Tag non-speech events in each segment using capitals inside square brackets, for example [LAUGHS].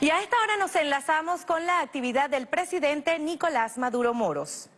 Y a esta hora nos enlazamos con la actividad del presidente Nicolás Maduro Moros.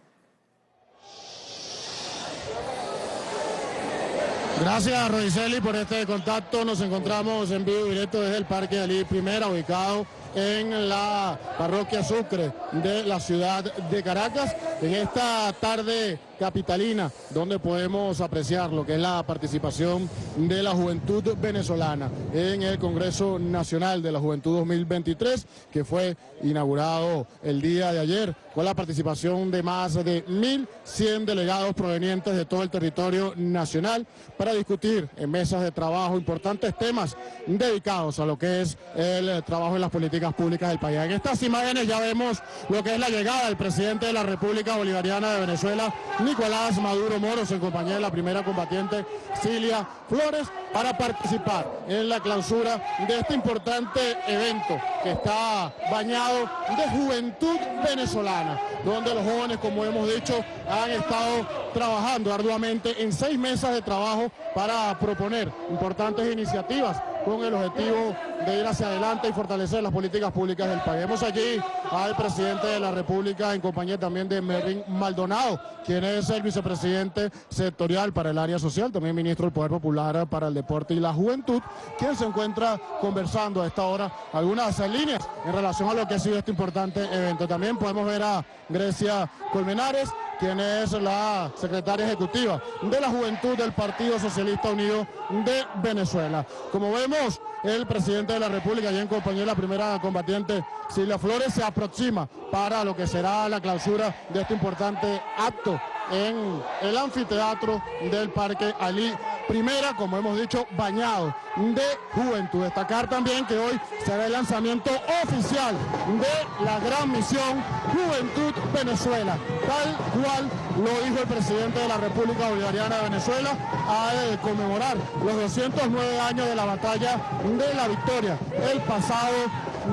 Gracias, Rodiceli, por este contacto. Nos encontramos en vivo directo desde el Parque de Ali Primera, ubicado en la parroquia Sucre de la ciudad de Caracas. En esta tarde capitalina, donde podemos apreciar lo que es la participación de la juventud venezolana en el Congreso Nacional de la Juventud 2023, que fue inaugurado el día de ayer, con la participación de más de 1.100 delegados provenientes de todo el territorio nacional para discutir en mesas de trabajo importantes temas dedicados a lo que es el trabajo en las políticas públicas del país. En estas imágenes ya vemos lo que es la llegada del presidente de la República Bolivariana de Venezuela, Nicolás Maduro Moros en compañía de la primera combatiente Cilia Flores para participar en la clausura de este importante evento que está bañado de juventud venezolana, donde los jóvenes, como hemos dicho, han estado trabajando arduamente en seis mesas de trabajo para proponer importantes iniciativas con el objetivo de ir hacia adelante y fortalecer las políticas públicas del país. Vemos aquí al presidente de la República en compañía también de Mervin Maldonado, quien es el vicepresidente sectorial para el área social, también ministro del Poder Popular para el Deporte y la Juventud, quien se encuentra conversando a esta hora algunas líneas en relación a lo que ha sido este importante evento. También podemos ver a Grecia Colmenares, quien es la secretaria ejecutiva de la Juventud del Partido Socialista Unido de Venezuela. Como vemos, el presidente de la República, y en compañía de la primera combatiente Silvia Flores, se aproxima para lo que será la clausura de este importante acto en el anfiteatro del Parque Ali primera, como hemos dicho, bañado de juventud. Destacar también que hoy será el lanzamiento oficial de la gran misión Juventud Venezuela, tal cual lo dijo el presidente de la República Bolivariana de Venezuela al conmemorar los 209 años de la batalla de la victoria el pasado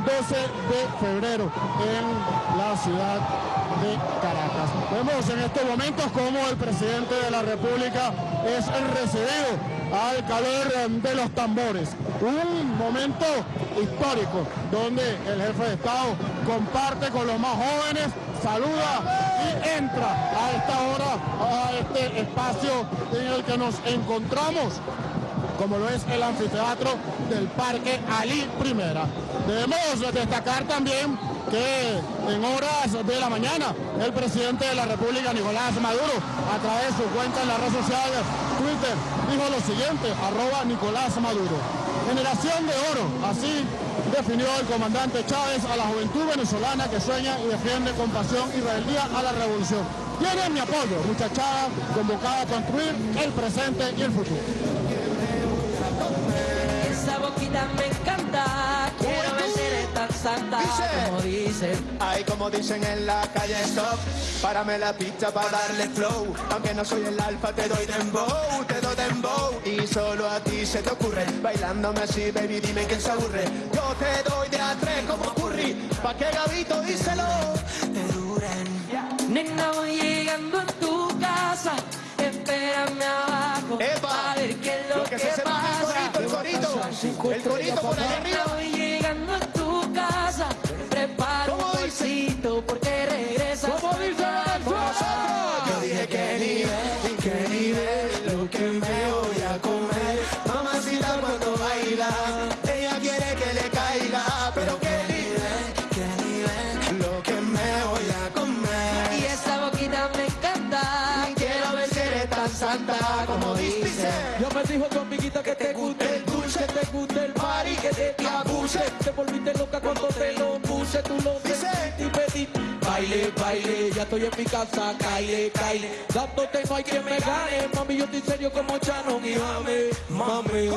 12 de febrero en la ciudad de Caracas. Vemos en estos momentos cómo el presidente de la República es recibido al calor de los tambores. Un momento histórico donde el jefe de Estado comparte con los más jóvenes, saluda y entra a esta hora a este espacio en el que nos encontramos como lo es el anfiteatro del Parque Ali Primera. Debemos destacar también que en horas de la mañana el presidente de la República, Nicolás Maduro, a través de su cuenta en la red social Twitter, dijo lo siguiente, arroba Nicolás Maduro. Generación de oro, así definió el comandante Chávez a la juventud venezolana que sueña y defiende con pasión y rebeldía a la revolución. Tienen mi apoyo, muchachada convocada a construir el presente y el futuro. Me encanta, quiero ver tan santa como dicen. Ay, como dicen en la calle stop, párame la pista para darle flow. Aunque no soy el alfa, te doy dembow, te doy dembow. Y solo a ti se te ocurre, bailándome así, baby, dime quién se aburre. Yo te doy de a tres como curry, pa' que Gabito díselo, te duren. Nena, voy llegando a tu casa, espérame abajo. ¡Epa! A ver qué es lo, Lo que se sepa pasa. El corito, el por allá arriba. Te abuse. Te volviste loca cuando te lo puse, tú lo pediste y pediste. Baile, baile, ya estoy en mi casa, caile, caile. Dándote no hay quien me gane, mami, yo estoy serio como Shannon y mame, mame.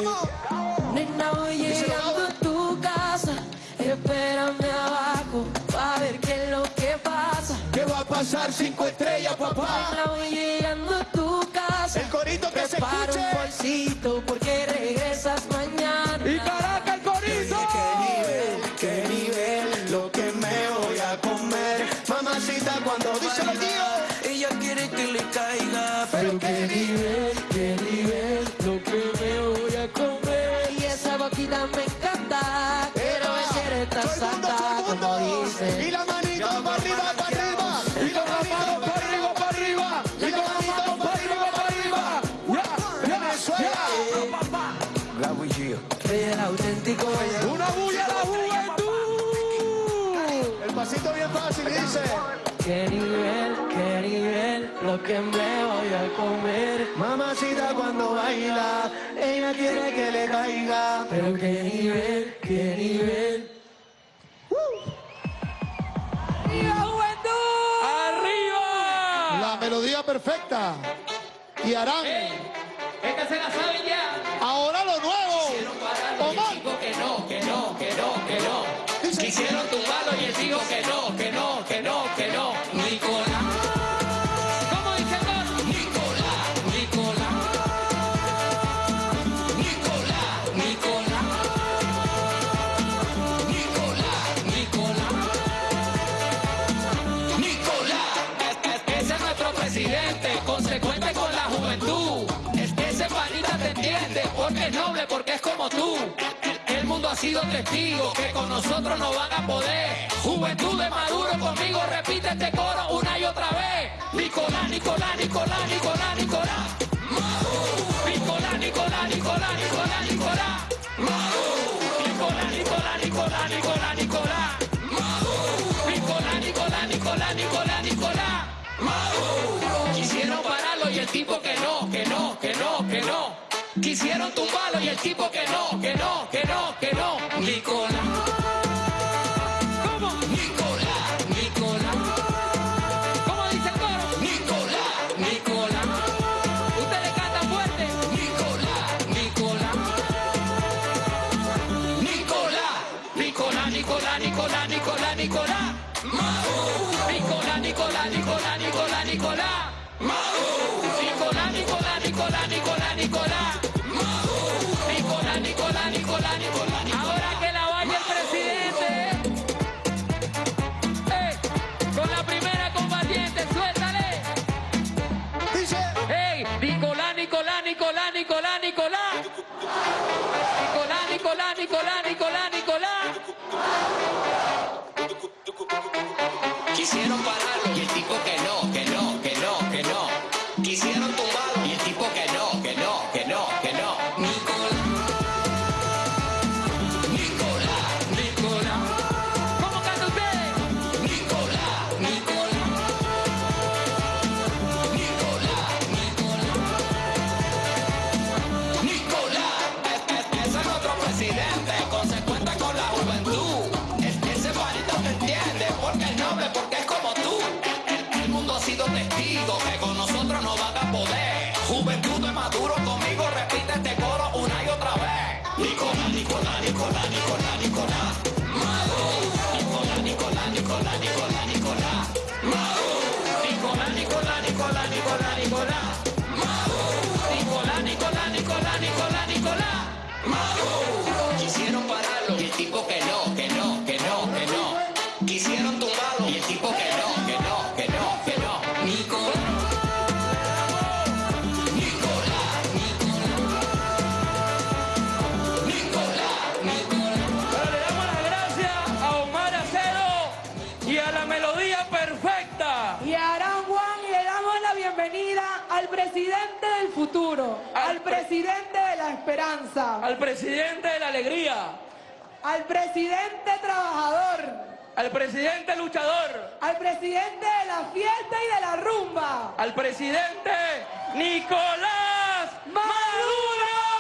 Nena, voy llegando a tu casa, espérame abajo, pa' ver qué es lo que pasa. ¿Qué va a pasar? Cinco estrellas, papá. Nena, voy llegando a tu casa, El corito que se escuche. un bolsito porque regresas baila, ella quiere que le caiga. Pero qué nivel, qué nivel. Uh. ¡Arriba, juventud! ¡Arriba! La melodía perfecta. Y Arán. Hey, esta se la saben ya. Ahora lo nuevo. noble porque es como tú. El mundo ha sido testigo que con nosotros no van a poder. Juventud de Maduro conmigo repite este coro una y otra vez. Nicolás, Nicolás, Nicolás, Nicolás, Nicolás. quisieron tumbarlo y el tipo que no, que no, que no, que no Al presidente de la esperanza. Al presidente de la alegría. Al presidente trabajador. Al presidente luchador. Al presidente de la fiesta y de la rumba. Al presidente Nicolás Maduro.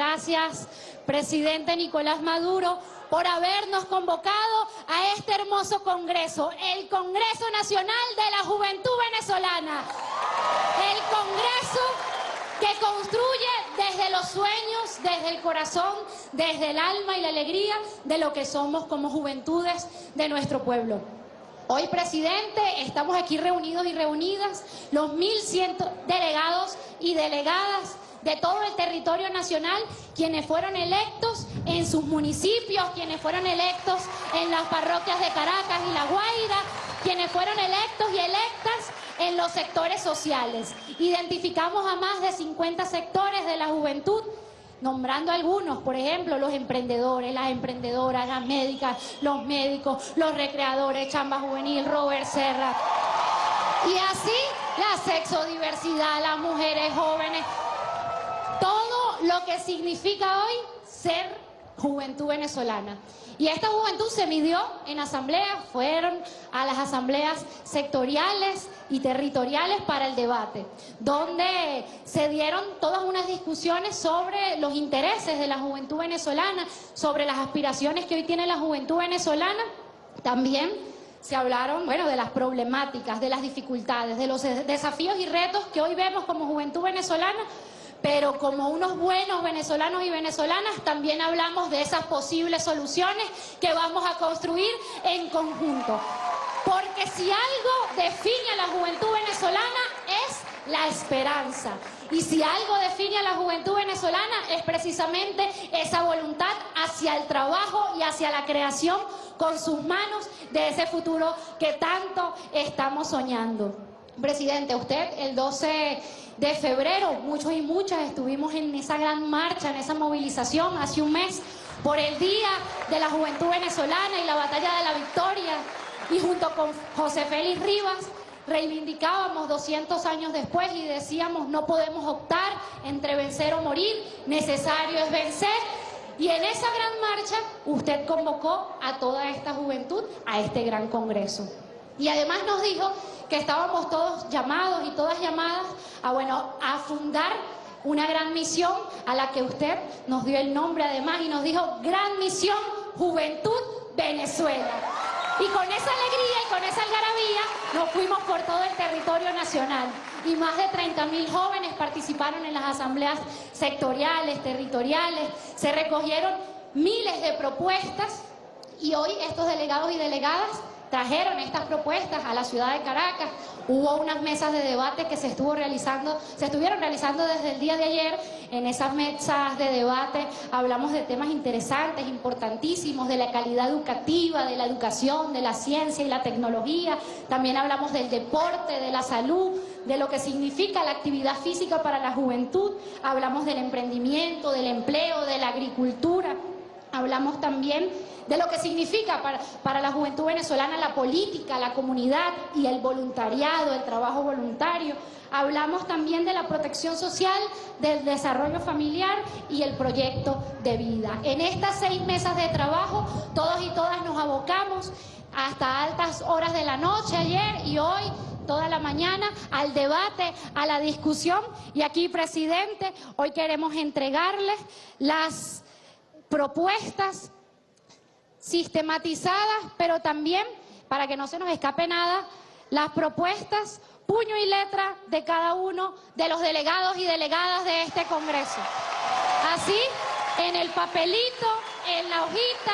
Gracias, presidente Nicolás Maduro, por habernos convocado a este hermoso congreso, el Congreso Nacional de la Juventud Venezolana. El Congreso que construye desde los sueños, desde el corazón, desde el alma y la alegría de lo que somos como juventudes de nuestro pueblo. Hoy, presidente, estamos aquí reunidos y reunidas los 1.100 delegados y delegadas de todo el territorio nacional, quienes fueron electos en sus municipios, quienes fueron electos en las parroquias de Caracas y La Guaira, quienes fueron electos y electas en los sectores sociales. Identificamos a más de 50 sectores de la juventud nombrando algunos, por ejemplo, los emprendedores, las emprendedoras, las médicas, los médicos, los recreadores, Chamba Juvenil, Robert Serra. Y así la sexodiversidad, las mujeres jóvenes, todo lo que significa hoy ser juventud venezolana. Y esta juventud se midió en asambleas, fueron a las asambleas sectoriales y territoriales para el debate, donde se dieron todas unas discusiones sobre los intereses de la juventud venezolana, sobre las aspiraciones que hoy tiene la juventud venezolana. También se hablaron, bueno, de las problemáticas, de las dificultades, de los desafíos y retos que hoy vemos como juventud venezolana, pero como unos buenos venezolanos y venezolanas también hablamos de esas posibles soluciones que vamos a construir en conjunto. Porque si algo define a la juventud venezolana es la esperanza. Y si algo define a la juventud venezolana es precisamente esa voluntad hacia el trabajo y hacia la creación con sus manos de ese futuro que tanto estamos soñando. Presidente, usted el 12 de febrero, muchos y muchas estuvimos en esa gran marcha, en esa movilización hace un mes por el Día de la Juventud Venezolana y la Batalla de la Victoria. Y junto con José Félix Rivas reivindicábamos 200 años después y decíamos no podemos optar entre vencer o morir, necesario es vencer. Y en esa gran marcha usted convocó a toda esta juventud a este gran congreso. Y además nos dijo que estábamos todos llamados y todas llamadas a, bueno, a fundar una gran misión a la que usted nos dio el nombre además y nos dijo Gran Misión Juventud Venezuela. Y con esa alegría y con esa algarabía nos fuimos por todo el territorio nacional. Y más de 30.000 jóvenes participaron en las asambleas sectoriales, territoriales. Se recogieron miles de propuestas y hoy estos delegados y delegadas trajeron estas propuestas a la ciudad de Caracas. Hubo unas mesas de debate que se estuvo realizando, se estuvieron realizando desde el día de ayer. En esas mesas de debate hablamos de temas interesantes, importantísimos, de la calidad educativa, de la educación, de la ciencia y la tecnología. También hablamos del deporte, de la salud, de lo que significa la actividad física para la juventud. Hablamos del emprendimiento, del empleo, de la agricultura. Hablamos también de lo que significa para, para, la juventud venezolana la política, la comunidad y el voluntariado, el trabajo voluntario. Hablamos también de la protección social, del desarrollo familiar y el proyecto de vida. En estas seis mesas de trabajo, todos y todas nos abocamos hasta altas horas de la noche ayer y hoy toda la mañana al debate, a la discusión y aquí, presidente, hoy queremos entregarles las propuestas sistematizadas, pero también, para que no se nos escape nada, las propuestas, puño y letra de cada uno de los delegados y delegadas de este Congreso. Así, en el papelito, en la hojita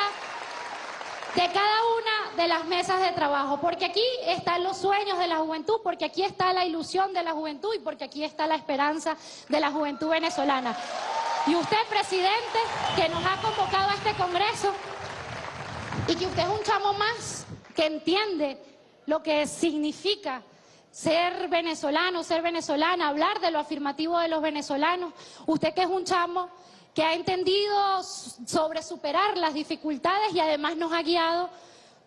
de cada una de las mesas de trabajo, porque aquí están los sueños de la juventud, porque aquí está la ilusión de la juventud y porque aquí está la esperanza de la juventud venezolana. Y usted, presidente, que nos ha convocado a este Congreso, y que usted es un chamo más que entiende lo que significa ser venezolano, ser venezolana, hablar de lo afirmativo de los venezolanos. Usted que es un chamo que ha entendido sobre superar las dificultades y además nos ha guiado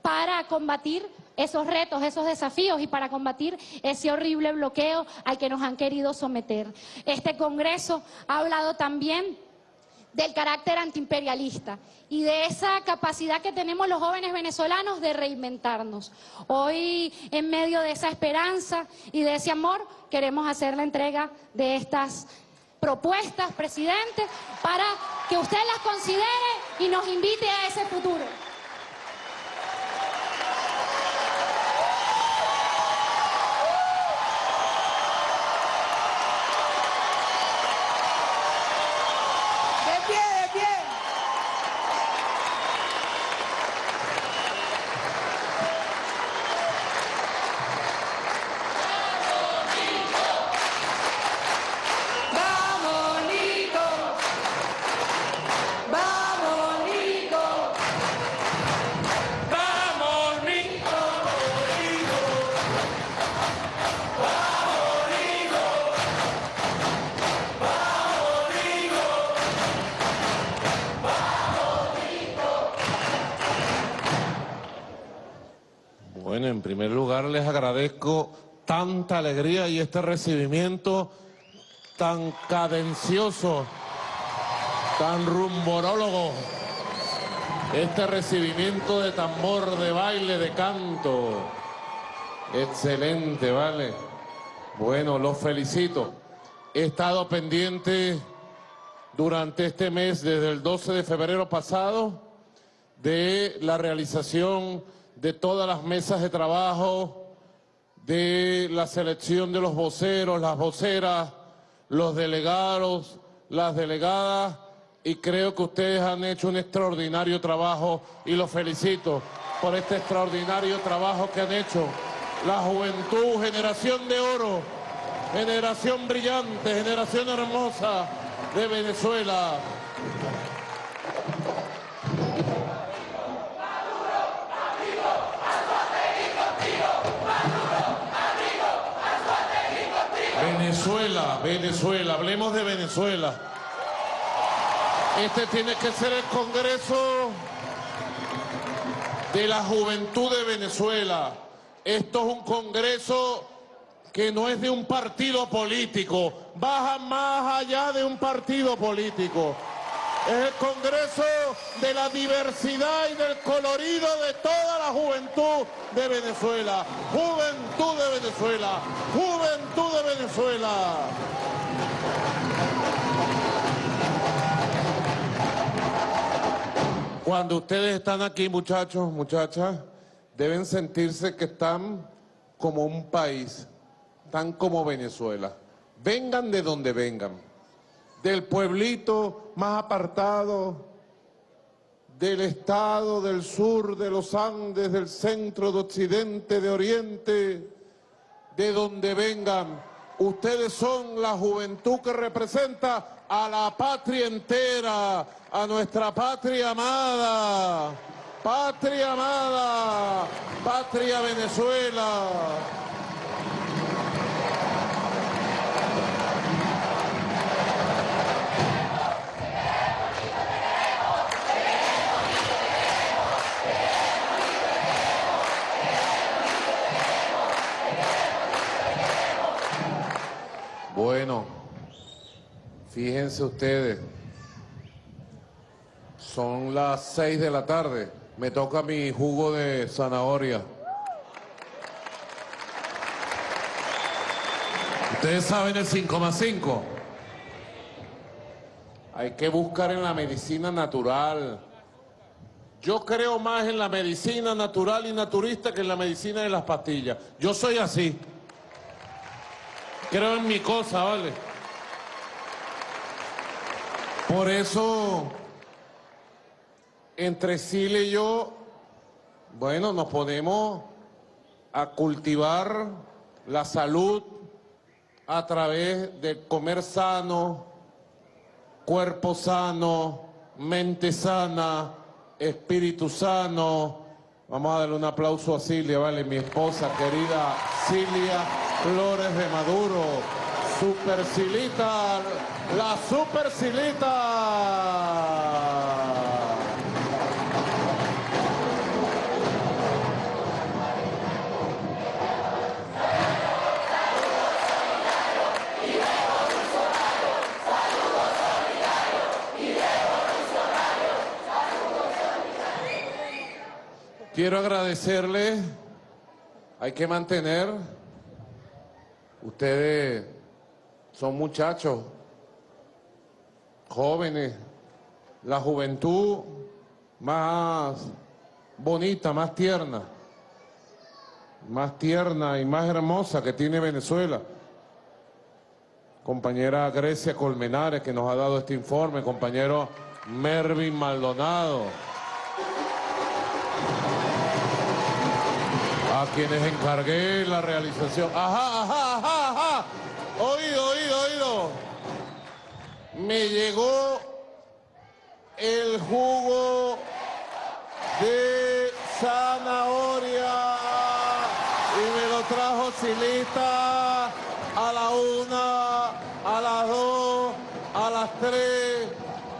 para combatir esos retos, esos desafíos y para combatir ese horrible bloqueo al que nos han querido someter. Este Congreso ha hablado también del carácter antiimperialista y de esa capacidad que tenemos los jóvenes venezolanos de reinventarnos. Hoy, en medio de esa esperanza y de ese amor, queremos hacer la entrega de estas propuestas, presidente, para que usted las considere y nos invite a ese futuro. Alegría y este recibimiento tan cadencioso, tan rumborólogo, este recibimiento de tambor, de baile, de canto. Excelente, ¿vale? Bueno, los felicito. He estado pendiente durante este mes, desde el 12 de febrero pasado, de la realización de todas las mesas de trabajo, de la selección de los voceros, las voceras, los delegados, las delegadas, y creo que ustedes han hecho un extraordinario trabajo y los felicito por este extraordinario trabajo que han hecho. La juventud, generación de oro, generación brillante, generación hermosa de Venezuela. Venezuela, hablemos de Venezuela. Este tiene que ser el Congreso de la Juventud de Venezuela. Esto es un Congreso que no es de un partido político, baja más allá de un partido político. Es el Congreso de la diversidad y del colorido de toda la juventud de Venezuela. Juventud de Venezuela. Juventud de Venezuela. Cuando ustedes están aquí, muchachos, muchachas, deben sentirse que están como un país, están como Venezuela. Vengan de donde vengan, del pueblito más apartado, del estado, del sur, de los Andes, del centro, de occidente, de oriente, de donde vengan. Ustedes son la juventud que representa a la patria entera, a nuestra patria amada, patria amada, patria Venezuela. Bueno, fíjense ustedes, son las seis de la tarde, me toca mi jugo de zanahoria. Ustedes saben el 5 más 5. Hay que buscar en la medicina natural. Yo creo más en la medicina natural y naturista que en la medicina de las pastillas. Yo soy así. Creo en mi cosa, ¿vale? Por eso, entre Sile y yo, bueno, nos ponemos a cultivar la salud a través de comer sano, cuerpo sano, mente sana, espíritu sano. Vamos a darle un aplauso a Cilia, ¿vale? Mi esposa querida Cilia Flores de Maduro. Super Silita, la Super Silita. Quiero agradecerle, hay que mantener, ustedes son muchachos, jóvenes, la juventud más bonita, más tierna, más tierna y más hermosa que tiene Venezuela. Compañera Grecia Colmenares que nos ha dado este informe, compañero Mervin Maldonado. A quienes encargué la realización. Ajá, ajá, ajá, ajá. Oído, oído, oído. Me llegó el jugo de zanahoria y me lo trajo Silita a la una, a las dos, a las tres.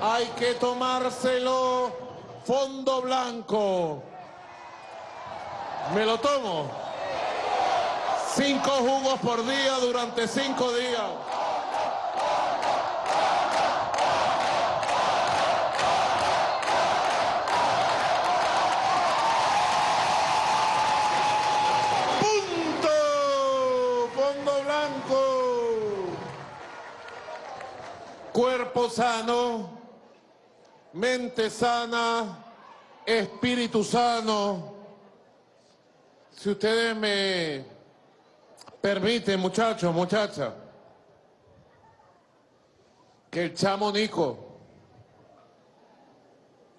Hay que tomárselo fondo blanco. Me lo tomo. Cinco jugos por día durante cinco días. ¡Punto! Fondo blanco. Cuerpo sano, mente sana, espíritu sano. Si ustedes me permiten, muchachos, muchachas, que el chamo Nico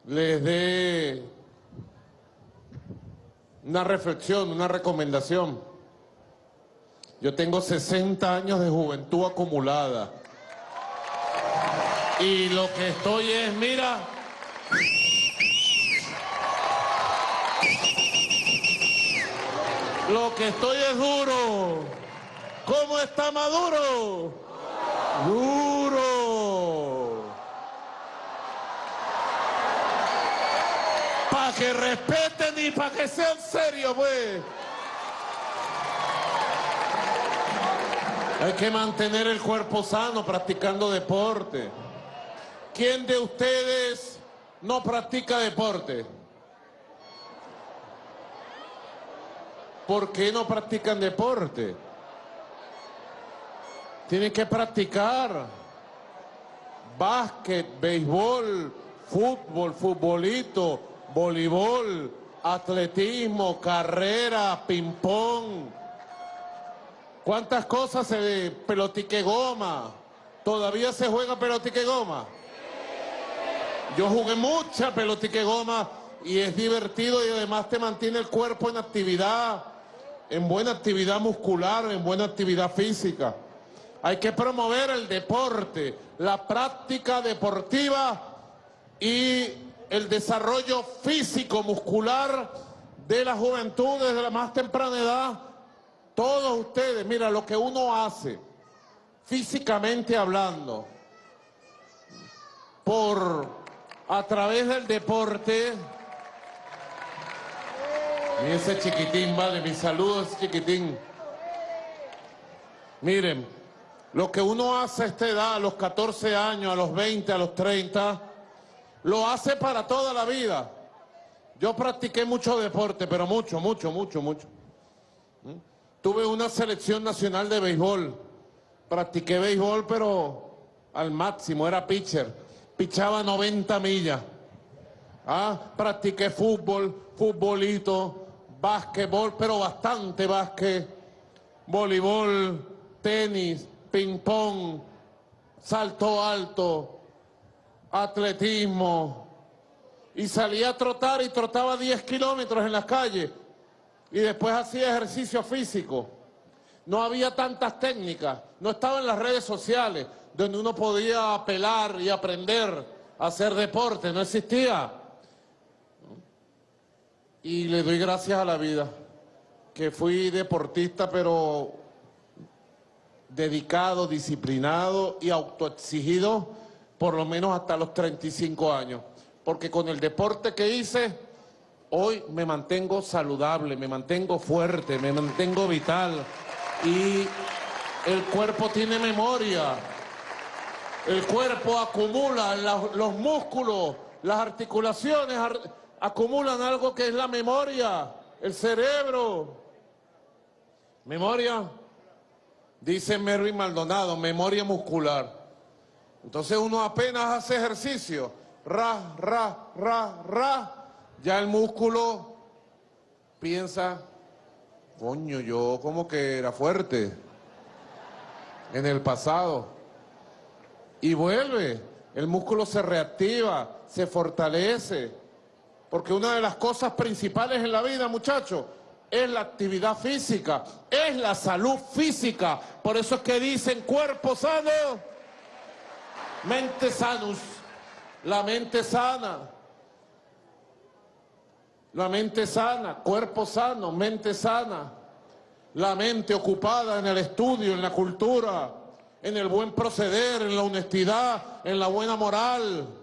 les dé una reflexión, una recomendación. Yo tengo 60 años de juventud acumulada. Y lo que estoy es, mira... Lo que estoy es duro. ¿Cómo está Maduro? Duro. Para que respeten y para que sean serios, pues. Hay que mantener el cuerpo sano practicando deporte. ¿Quién de ustedes no practica deporte? ¿Por qué no practican deporte? Tienen que practicar básquet, béisbol, fútbol, futbolito, voleibol, atletismo, carrera, ping-pong. ¿Cuántas cosas se pelotique goma? ¿Todavía se juega pelotique goma? Yo jugué mucha pelotique goma y es divertido y además te mantiene el cuerpo en actividad, en buena actividad muscular, en buena actividad física. Hay que promover el deporte, la práctica deportiva y el desarrollo físico, muscular de la juventud desde la más temprana edad. Todos ustedes, mira, lo que uno hace, físicamente hablando, por a través del deporte. Y ese chiquitín, vale, mis saludos, chiquitín. Miren, lo que uno hace a esta edad, a los 14 años, a los 20, a los 30, lo hace para toda la vida. Yo practiqué mucho deporte, pero mucho, mucho, mucho, mucho. ¿Mm? Tuve una selección nacional de béisbol. Practiqué béisbol, pero al máximo, era pitcher. Pichaba 90 millas. Ah, practiqué fútbol, futbolito, básquetbol, pero bastante básquet, voleibol, tenis, ping-pong, salto alto, atletismo. Y salía a trotar y trotaba 10 kilómetros en las calles. Y después hacía ejercicio físico. No había tantas técnicas, no estaba en las redes sociales, donde uno podía apelar y aprender a hacer deporte, no existía. Y le doy gracias a la vida, que fui deportista, pero dedicado, disciplinado y autoexigido, por lo menos hasta los 35 años. Porque con el deporte que hice, hoy me mantengo saludable, me mantengo fuerte, me mantengo vital. Y el cuerpo tiene memoria. El cuerpo acumula, la- los músculos, las articulaciones ar- acumulan algo que es la memoria, el cerebro. Memoria, dice Mervyn Maldonado, memoria muscular. Entonces uno apenas hace ejercicio, ra, ra, ra, ra, ya el músculo piensa, coño, yo como que era fuerte en el pasado. Y vuelve, el músculo se reactiva, se fortalece. Porque una de las cosas principales en la vida, muchachos, es la actividad física, es la salud física. Por eso es que dicen cuerpo sano, mente sanus, la mente sana. La mente sana, cuerpo sano, mente sana. La mente ocupada en el estudio, en la cultura, en el buen proceder, en la honestidad, en la buena moral.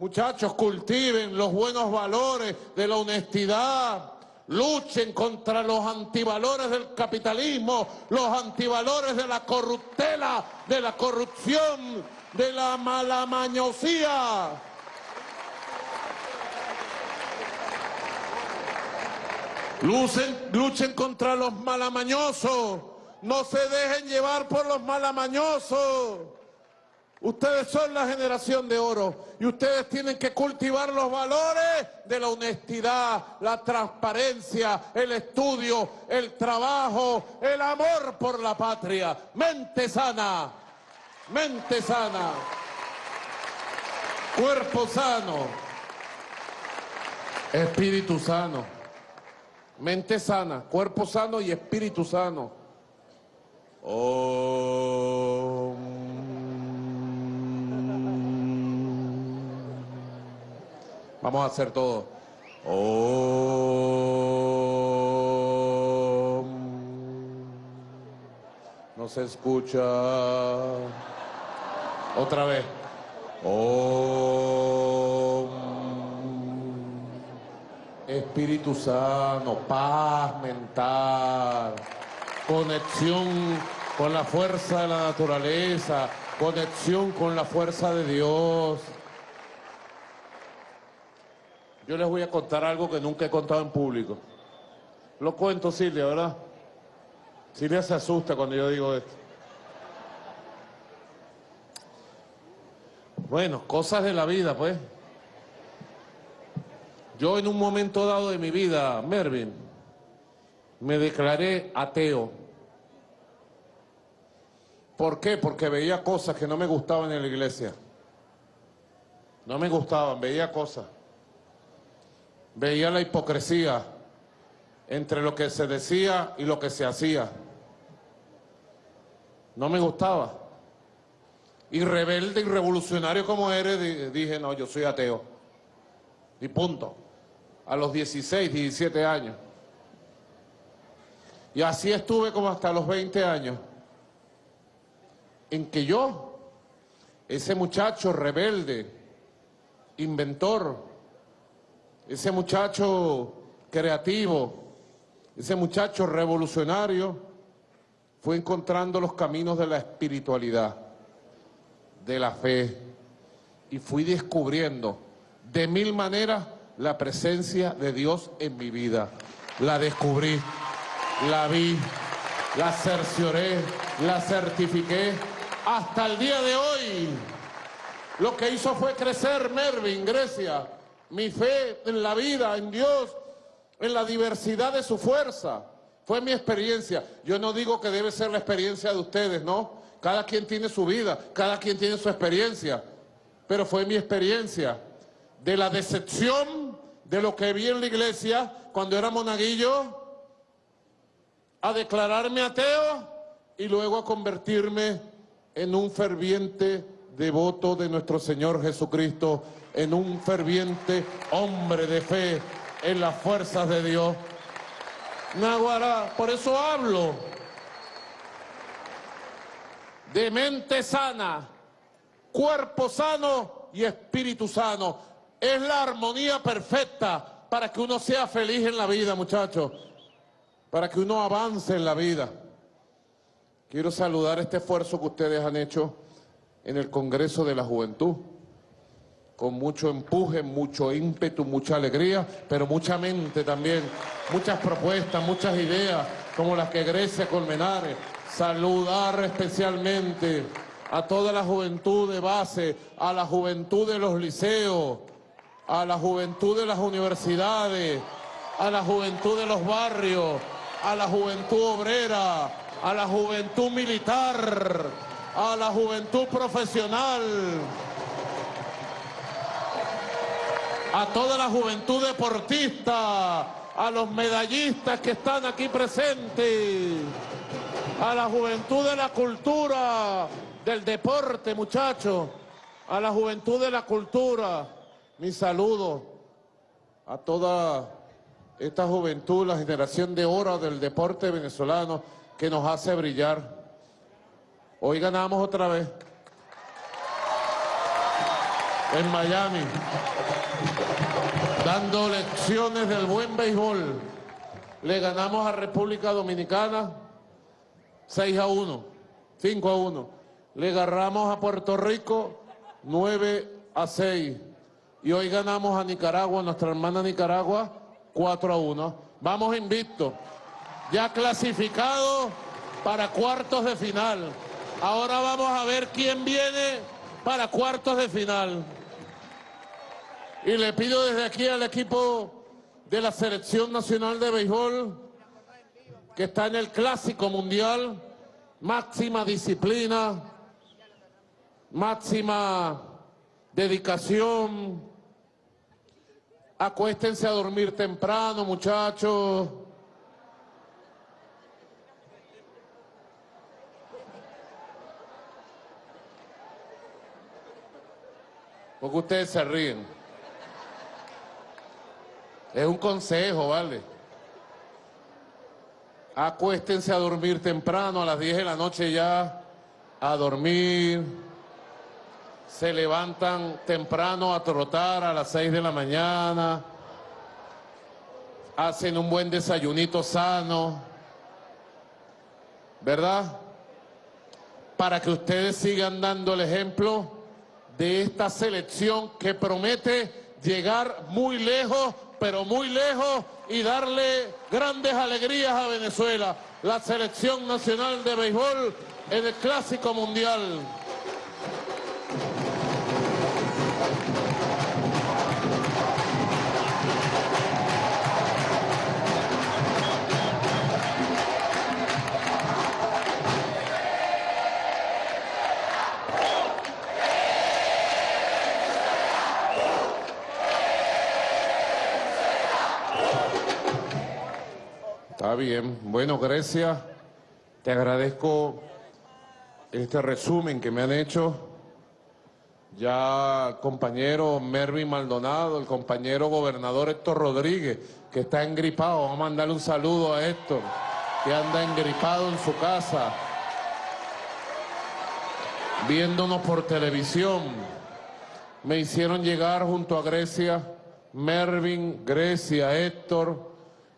Muchachos, cultiven los buenos valores de la honestidad. Luchen contra los antivalores del capitalismo, los antivalores de la corruptela, de la corrupción, de la malamañosía. Lucen- luchen contra los malamañosos. No se dejen llevar por los malamañosos. Ustedes son la generación de oro y ustedes tienen que cultivar los valores de la honestidad, la transparencia, el estudio, el trabajo, el amor por la patria. Mente sana, mente sana, cuerpo sano, espíritu sano. Mente sana, cuerpo sano y espíritu sano. Om. Vamos a hacer todo. Om. No se escucha. Otra vez. Om. Espíritu sano, paz mental, conexión con la fuerza de la naturaleza, conexión con la fuerza de Dios. Yo les voy a contar algo que nunca he contado en público. Lo cuento, Silvia, ¿verdad? Silvia se asusta cuando yo digo esto. Bueno, cosas de la vida, pues. Yo en un momento dado de mi vida, Mervin, me declaré ateo. ¿Por qué? Porque veía cosas que no me gustaban en la iglesia. No me gustaban, veía cosas. Veía la hipocresía entre lo que se decía y lo que se hacía. No me gustaba. Y rebelde y revolucionario como eres, dije, no, yo soy ateo. Y punto. A los 16, 17 años. Y así estuve como hasta los 20 años. En que yo, ese muchacho rebelde, inventor, ese muchacho creativo, ese muchacho revolucionario, fue encontrando los caminos de la espiritualidad, de la fe, y fui descubriendo de mil maneras la presencia de Dios en mi vida. La descubrí, la vi, la cercioré, la certifiqué, hasta el día de hoy. Lo que hizo fue crecer Mervin, Grecia, mi fe en la vida, en Dios, en la diversidad de su fuerza. Fue mi experiencia. Yo no digo que debe ser la experiencia de ustedes, ¿no? Cada quien tiene su vida, cada quien tiene su experiencia. Pero fue mi experiencia de la decepción de lo que vi en la iglesia cuando era monaguillo, a declararme ateo y luego a convertirme en un ferviente devoto de nuestro Señor Jesucristo, en un ferviente hombre de fe en las fuerzas de Dios. Naguará, por eso hablo de mente sana, cuerpo sano y espíritu sano. Es la armonía perfecta para que uno sea feliz en la vida, muchachos, para que uno avance en la vida. Quiero saludar este esfuerzo que ustedes han hecho en el Congreso de la Juventud, con mucho empuje, mucho ímpetu, mucha alegría, pero mucha mente también, muchas propuestas, muchas ideas, como las que Grecia Colmenares. Saludar especialmente a toda la juventud de base, a la juventud de los liceos, a la juventud de las universidades, a la juventud de los barrios, a la juventud obrera, a la juventud militar, a la juventud profesional, a toda la juventud deportista, a los medallistas que están aquí presentes, a la juventud de la cultura, del deporte, muchachos, a la juventud de la cultura, mi saludo a toda esta juventud, la generación de oro del deporte venezolano que nos hace brillar. Hoy ganamos otra vez. En Miami. Dando lecciones del buen béisbol. Le ganamos a República Dominicana 6 a 1, 5 a 1. Le agarramos a Puerto Rico 9 a 6. Y hoy ganamos a Nicaragua, nuestra hermana Nicaragua, 4 a 1. Vamos invicto. Ya clasificado para cuartos de final. Ahora vamos a ver quién viene para cuartos de final. Y le pido desde aquí al equipo de la Selección Nacional de Béisbol, que está en el Clásico Mundial, máxima disciplina, máxima dedicación. Acuéstense a dormir temprano, muchachos. Porque ustedes se ríen. Es un consejo, ¿vale? Acuéstense a dormir temprano, a las 10 de la noche ya, a dormir. Se levantan temprano a trotar a las 6 de la mañana. Hacen un buen desayunito sano. ¿Verdad? Para que ustedes sigan dando el ejemplo de esta selección que promete llegar muy lejos, pero muy lejos y darle grandes alegrías a Venezuela. La selección nacional de béisbol en el Clásico Mundial. Bien. Bueno, Grecia, te agradezco este resumen que me han hecho. Ya compañero Mervin Maldonado, el compañero gobernador Héctor Rodríguez, que está engripado. Vamos a mandarle un saludo a Héctor, que anda engripado en su casa, viéndonos por televisión. Me hicieron llegar junto a Grecia, Mervin, Grecia, Héctor,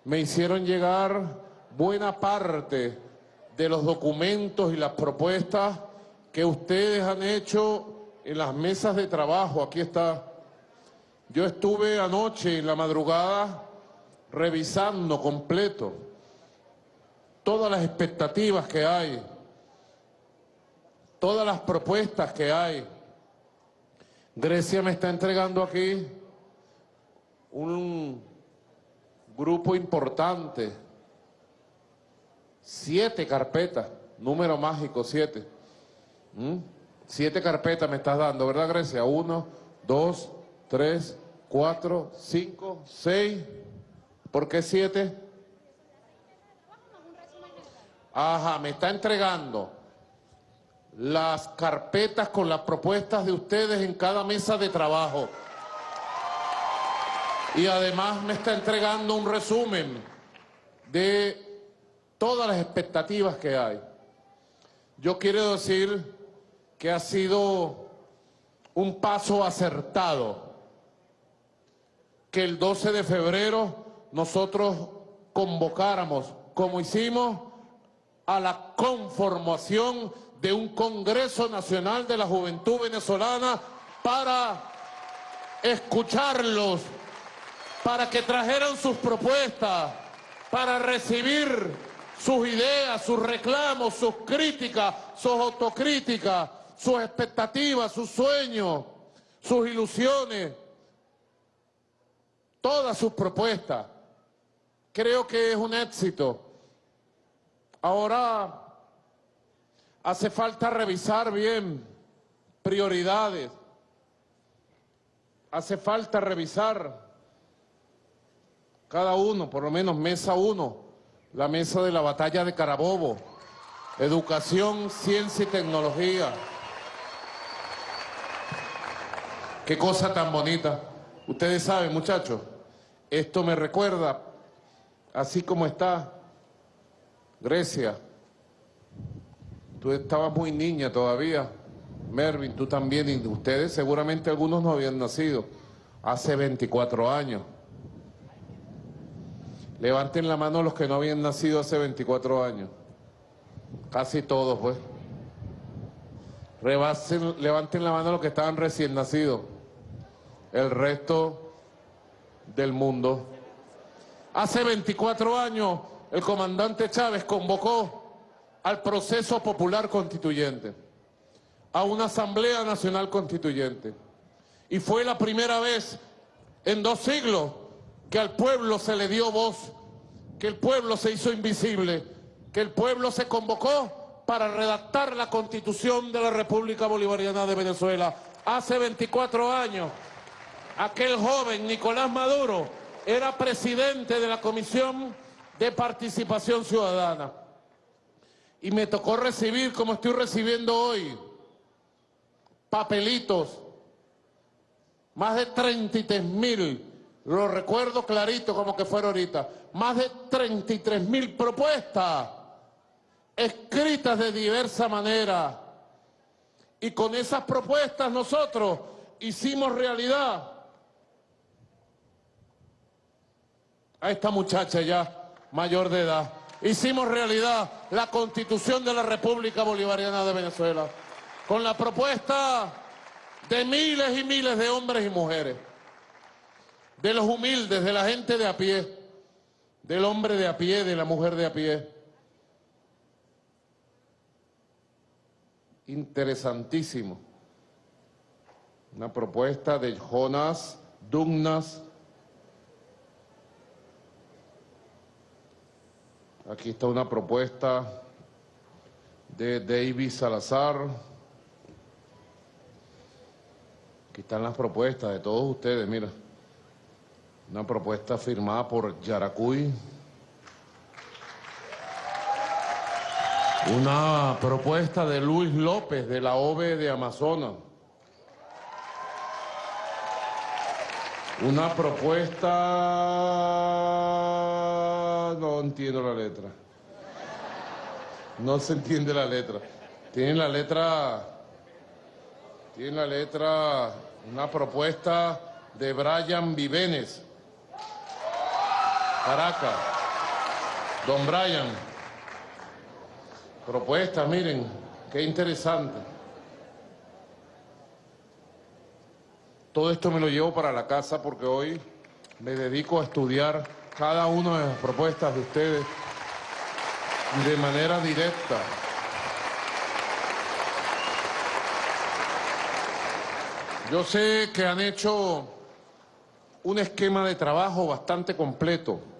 me hicieron llegar buena parte de los documentos y las propuestas que ustedes han hecho en las mesas de trabajo. Aquí está. Yo estuve anoche en la madrugada revisando completo todas las expectativas que hay, todas las propuestas que hay. Grecia me está entregando aquí un grupo importante, siete carpetas, número mágico, siete. ¿Mm? Siete carpetas me estás dando, ¿verdad Grecia? Uno, dos, tres, cuatro, cinco, seis. ¿Por qué siete? Ajá, me está entregando las carpetas con las propuestas de ustedes en cada mesa de trabajo. Y además me está entregando un resumen de todas las expectativas que hay. Yo quiero decir que ha sido un paso acertado que el 12 de febrero nosotros convocáramos, como hicimos, a la conformación de un Congreso Nacional de la Juventud Venezolana para escucharlos, para que trajeran sus propuestas, para recibir sus ideas, sus reclamos, sus críticas, sus autocríticas, sus expectativas, sus sueños, sus ilusiones, todas sus propuestas. Creo que es un éxito. Ahora hace falta revisar bien prioridades. Hace falta revisar cada uno, por lo menos mesa uno, la mesa de la batalla de Carabobo, educación, ciencia y tecnología. Qué cosa tan bonita. Ustedes saben, muchachos, esto me recuerda, así como está Grecia. Tú estabas muy niña todavía, Mervin, tú también, y ustedes seguramente algunos no habían nacido hace 24 años. Levanten la mano los que no habían nacido hace 24 años. Casi todos, pues. levanten la mano los que estaban recién nacidos. El resto del mundo. Hace 24 años el comandante Chávez convocó al proceso popular constituyente, a una asamblea nacional constituyente. Y fue la primera vez en dos siglos que al pueblo se le dio voz, que el pueblo se hizo invisible, que el pueblo se convocó para redactar la constitución de la República Bolivariana de Venezuela. Hace 24 años, aquel joven Nicolás Maduro era presidente de la Comisión de Participación Ciudadana. Y me tocó recibir, como estoy recibiendo hoy, papelitos, más de 33 mil lo recuerdo clarito como que fuera ahorita, más de 33 mil propuestas escritas de diversa manera. Y con esas propuestas nosotros hicimos realidad a esta muchacha ya mayor de edad. Hicimos realidad la Constitución de la República Bolivariana de Venezuela con la propuesta de miles y miles de hombres y mujeres de los humildes, de la gente de a pie, del hombre de a pie, de la mujer de a pie. Interesantísimo. Una propuesta de Jonas Dugnas. Aquí está una propuesta de David Salazar. Aquí están las propuestas de todos ustedes, mira. Una propuesta firmada por Yaracuy. Una propuesta de Luis López de la OVE de Amazonas. Una propuesta... No entiendo la letra. No se entiende la letra. Tienen la letra... Tienen la letra... Una propuesta de Brian Vivenes. Caracas. Don Brian. Propuestas, miren, qué interesante. Todo esto me lo llevo para la casa porque hoy me dedico a estudiar cada una de las propuestas de ustedes de manera directa. Yo sé que han hecho un esquema de trabajo bastante completo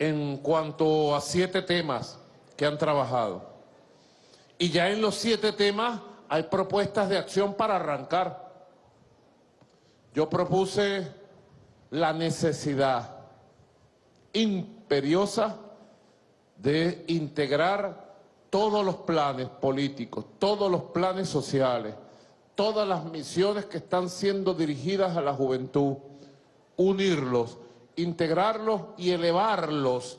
en cuanto a siete temas que han trabajado. Y ya en los siete temas hay propuestas de acción para arrancar. Yo propuse la necesidad imperiosa de integrar todos los planes políticos, todos los planes sociales, todas las misiones que están siendo dirigidas a la juventud, unirlos, integrarlos y elevarlos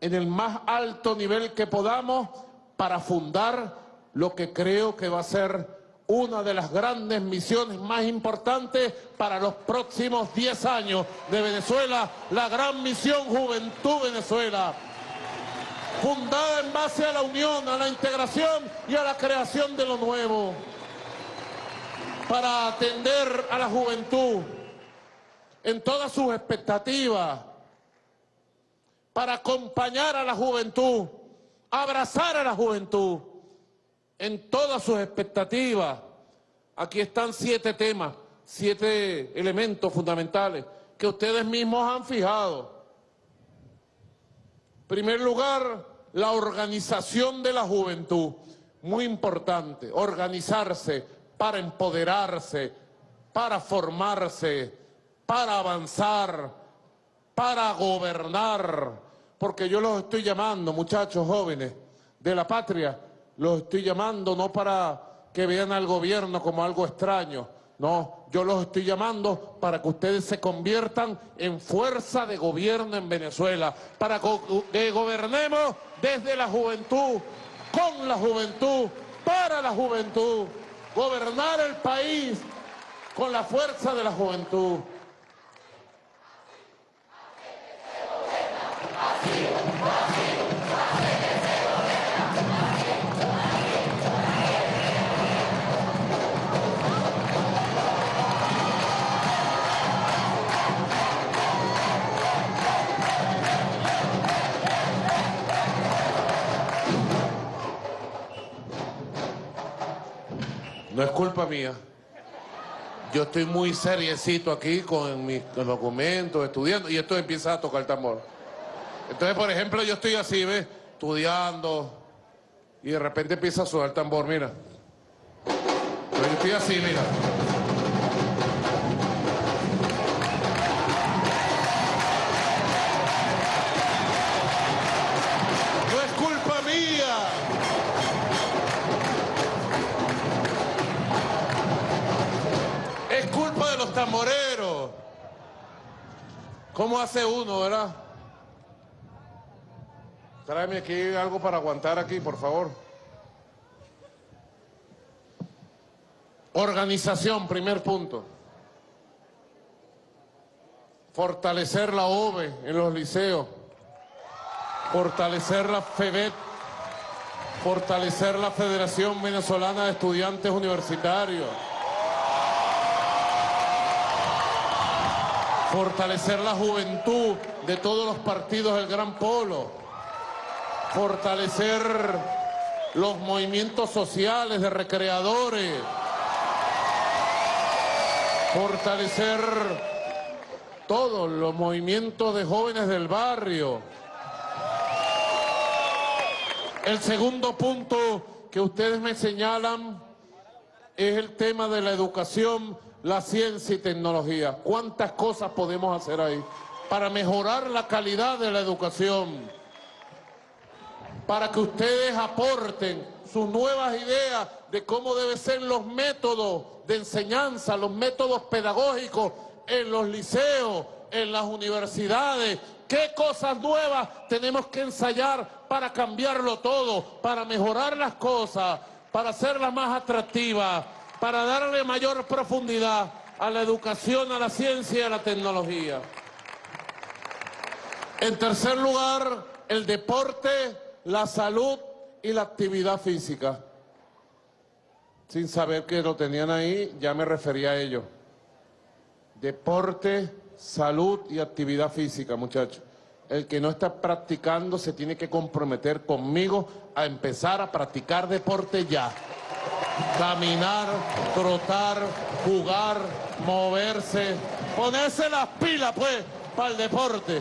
en el más alto nivel que podamos para fundar lo que creo que va a ser una de las grandes misiones más importantes para los próximos 10 años de Venezuela, la gran misión Juventud Venezuela, fundada en base a la unión, a la integración y a la creación de lo nuevo, para atender a la juventud en todas sus expectativas, para acompañar a la juventud, abrazar a la juventud en todas sus expectativas. Aquí están siete temas, siete elementos fundamentales que ustedes mismos han fijado. En primer lugar, la organización de la juventud, muy importante, organizarse para empoderarse, para formarse, para avanzar, para gobernar, porque yo los estoy llamando, muchachos jóvenes de la patria, los estoy llamando no para que vean al gobierno como algo extraño, no, yo los estoy llamando para que ustedes se conviertan en fuerza de gobierno en Venezuela, para que gobernemos desde la juventud, con la juventud, para la juventud, gobernar el país con la fuerza de la juventud. No es culpa mía. Yo estoy muy seriecito aquí con mis documentos, estudiando, y esto empieza a tocar tambor. Entonces, por ejemplo, yo estoy así, ¿ves? Estudiando, y de repente empieza a sonar el tambor, mira. Pero yo estoy así, mira. No es culpa mía. Es culpa de los tamboreros. ¿Cómo hace uno, verdad? Tráeme aquí algo para aguantar aquí, por favor. Organización, primer punto. Fortalecer la OVE en los liceos. Fortalecer la FEBET. Fortalecer la Federación Venezolana de Estudiantes Universitarios. Fortalecer la juventud de todos los partidos del Gran Polo fortalecer los movimientos sociales de recreadores, fortalecer todos los movimientos de jóvenes del barrio. El segundo punto que ustedes me señalan es el tema de la educación, la ciencia y tecnología. ¿Cuántas cosas podemos hacer ahí? para mejorar la calidad de la educación, para que ustedes aporten sus nuevas ideas de cómo deben ser los métodos de enseñanza, los métodos pedagógicos en los liceos, en las universidades, qué cosas nuevas tenemos que ensayar para cambiarlo todo, para mejorar las cosas, para hacerlas más atractivas, para darle mayor profundidad a la educación, a la ciencia y a la tecnología. En tercer lugar, el deporte, la salud y la actividad física. Sin saber que lo tenían ahí, ya me refería a ello. Deporte, salud y actividad física, muchachos. El que no está practicando se tiene que comprometer conmigo a empezar a practicar deporte ya. Caminar, trotar, jugar, moverse, ponerse las pilas, pues, para el deporte.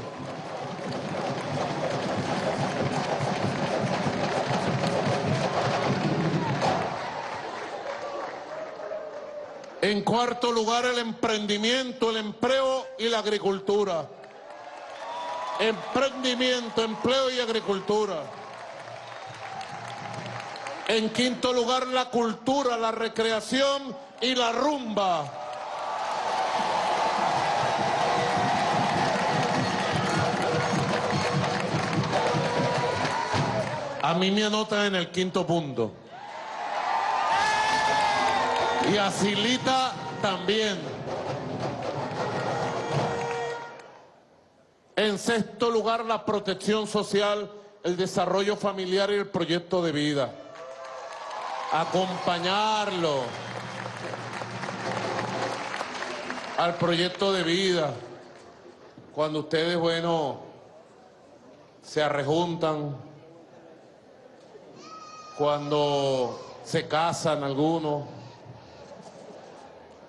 En cuarto lugar, el emprendimiento, el empleo y la agricultura. Emprendimiento, empleo y agricultura. En quinto lugar, la cultura, la recreación y la rumba. A mí me anotan en el quinto punto. Y a Silita también. En sexto lugar, la protección social, el desarrollo familiar y el proyecto de vida. Acompañarlo al proyecto de vida. Cuando ustedes, bueno, se arrejuntan, cuando se casan algunos,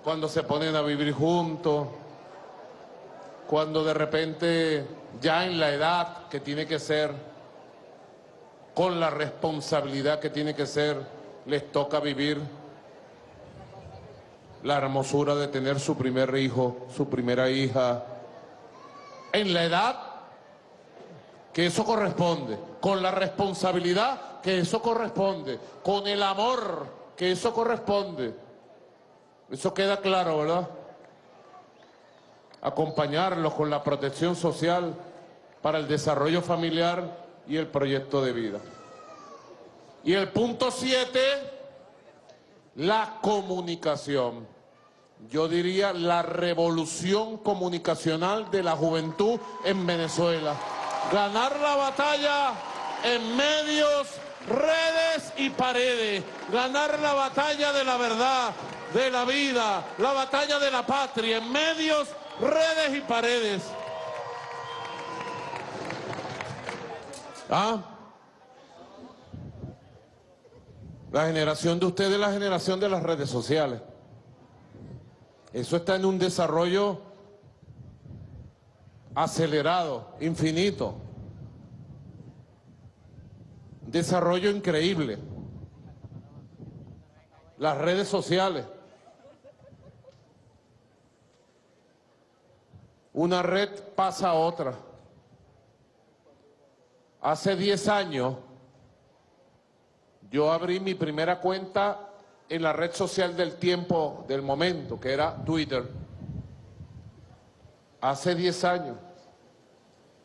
cuando se ponen a vivir juntos, cuando de repente ya en la edad que tiene que ser, con la responsabilidad que tiene que ser, les toca vivir la hermosura de tener su primer hijo, su primera hija, en la edad que eso corresponde, con la responsabilidad que eso corresponde, con el amor que eso corresponde. Eso queda claro, ¿verdad? Acompañarlos con la protección social para el desarrollo familiar y el proyecto de vida. Y el punto siete, la comunicación. Yo diría la revolución comunicacional de la juventud en Venezuela. Ganar la batalla en medios, redes y paredes. Ganar la batalla de la verdad, de la vida, la batalla de la patria en medios, redes y paredes. ¿Ah? La generación de ustedes es la generación de las redes sociales. Eso está en un desarrollo acelerado, infinito. Desarrollo increíble. Las redes sociales. Una red pasa a otra. Hace 10 años yo abrí mi primera cuenta en la red social del tiempo, del momento, que era Twitter. Hace 10 años.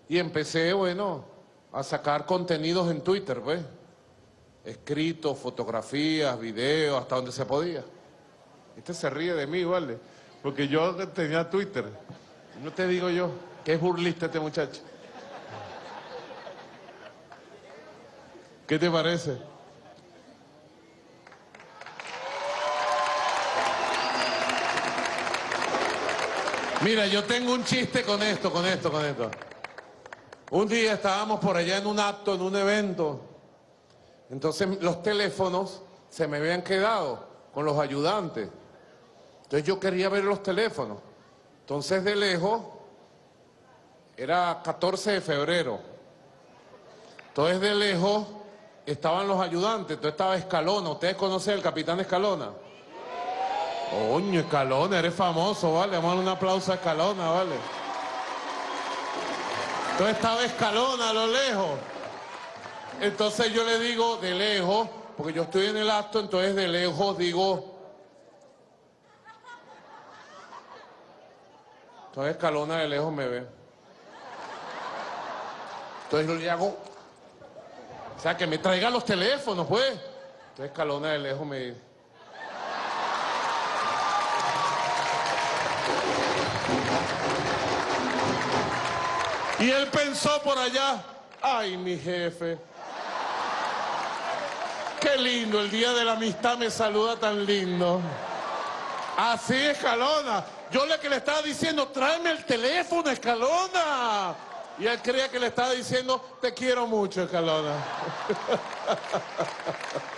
Y empecé, bueno, a sacar contenidos en Twitter, pues. Escritos, fotografías, videos, hasta donde se podía. Este se ríe de mí, ¿vale? Porque yo tenía Twitter. No te digo yo, que es burlista este muchacho. ¿Qué te parece? Mira, yo tengo un chiste con esto, con esto, con esto. Un día estábamos por allá en un acto, en un evento. Entonces los teléfonos se me habían quedado con los ayudantes. Entonces yo quería ver los teléfonos. Entonces de lejos, era 14 de febrero. Entonces de lejos estaban los ayudantes. Entonces estaba Escalona. ¿Ustedes conocen al capitán Escalona? Coño, Escalona, eres famoso, ¿vale? Vamos a darle un aplauso a Escalona, ¿vale? Entonces estaba escalona a lo lejos. Entonces yo le digo de lejos, porque yo estoy en el acto, entonces de lejos digo... Entonces escalona de lejos me ve. Entonces yo le hago... O sea, que me traiga los teléfonos, pues. Entonces escalona de lejos me. Y él pensó por allá, ay, mi jefe. Qué lindo, el día de la amistad me saluda tan lindo. Así, Escalona. Yo le que le estaba diciendo, tráeme el teléfono, Escalona. Y él creía que le estaba diciendo, te quiero mucho, Escalona. [LAUGHS]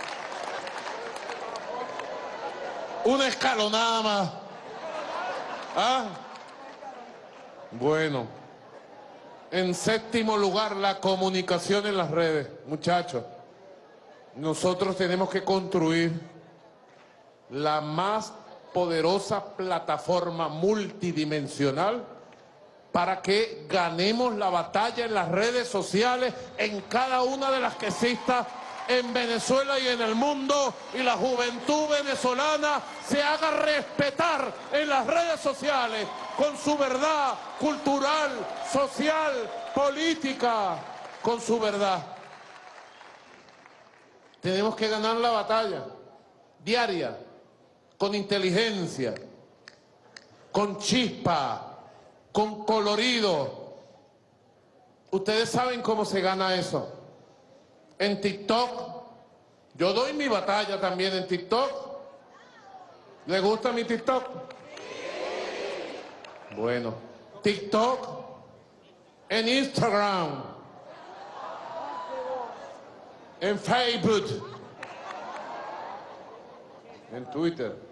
Una escalonada más. ¿Ah? Bueno. En séptimo lugar, la comunicación en las redes. Muchachos, nosotros tenemos que construir la más poderosa plataforma multidimensional para que ganemos la batalla en las redes sociales, en cada una de las que exista en Venezuela y en el mundo, y la juventud venezolana se haga respetar en las redes sociales con su verdad cultural, social, política, con su verdad. Tenemos que ganar la batalla diaria, con inteligencia, con chispa, con colorido. Ustedes saben cómo se gana eso. En TikTok, yo doy mi batalla también en TikTok. ¿Le gusta mi TikTok? Bueno, TikTok, en Instagram, en Facebook, en Twitter.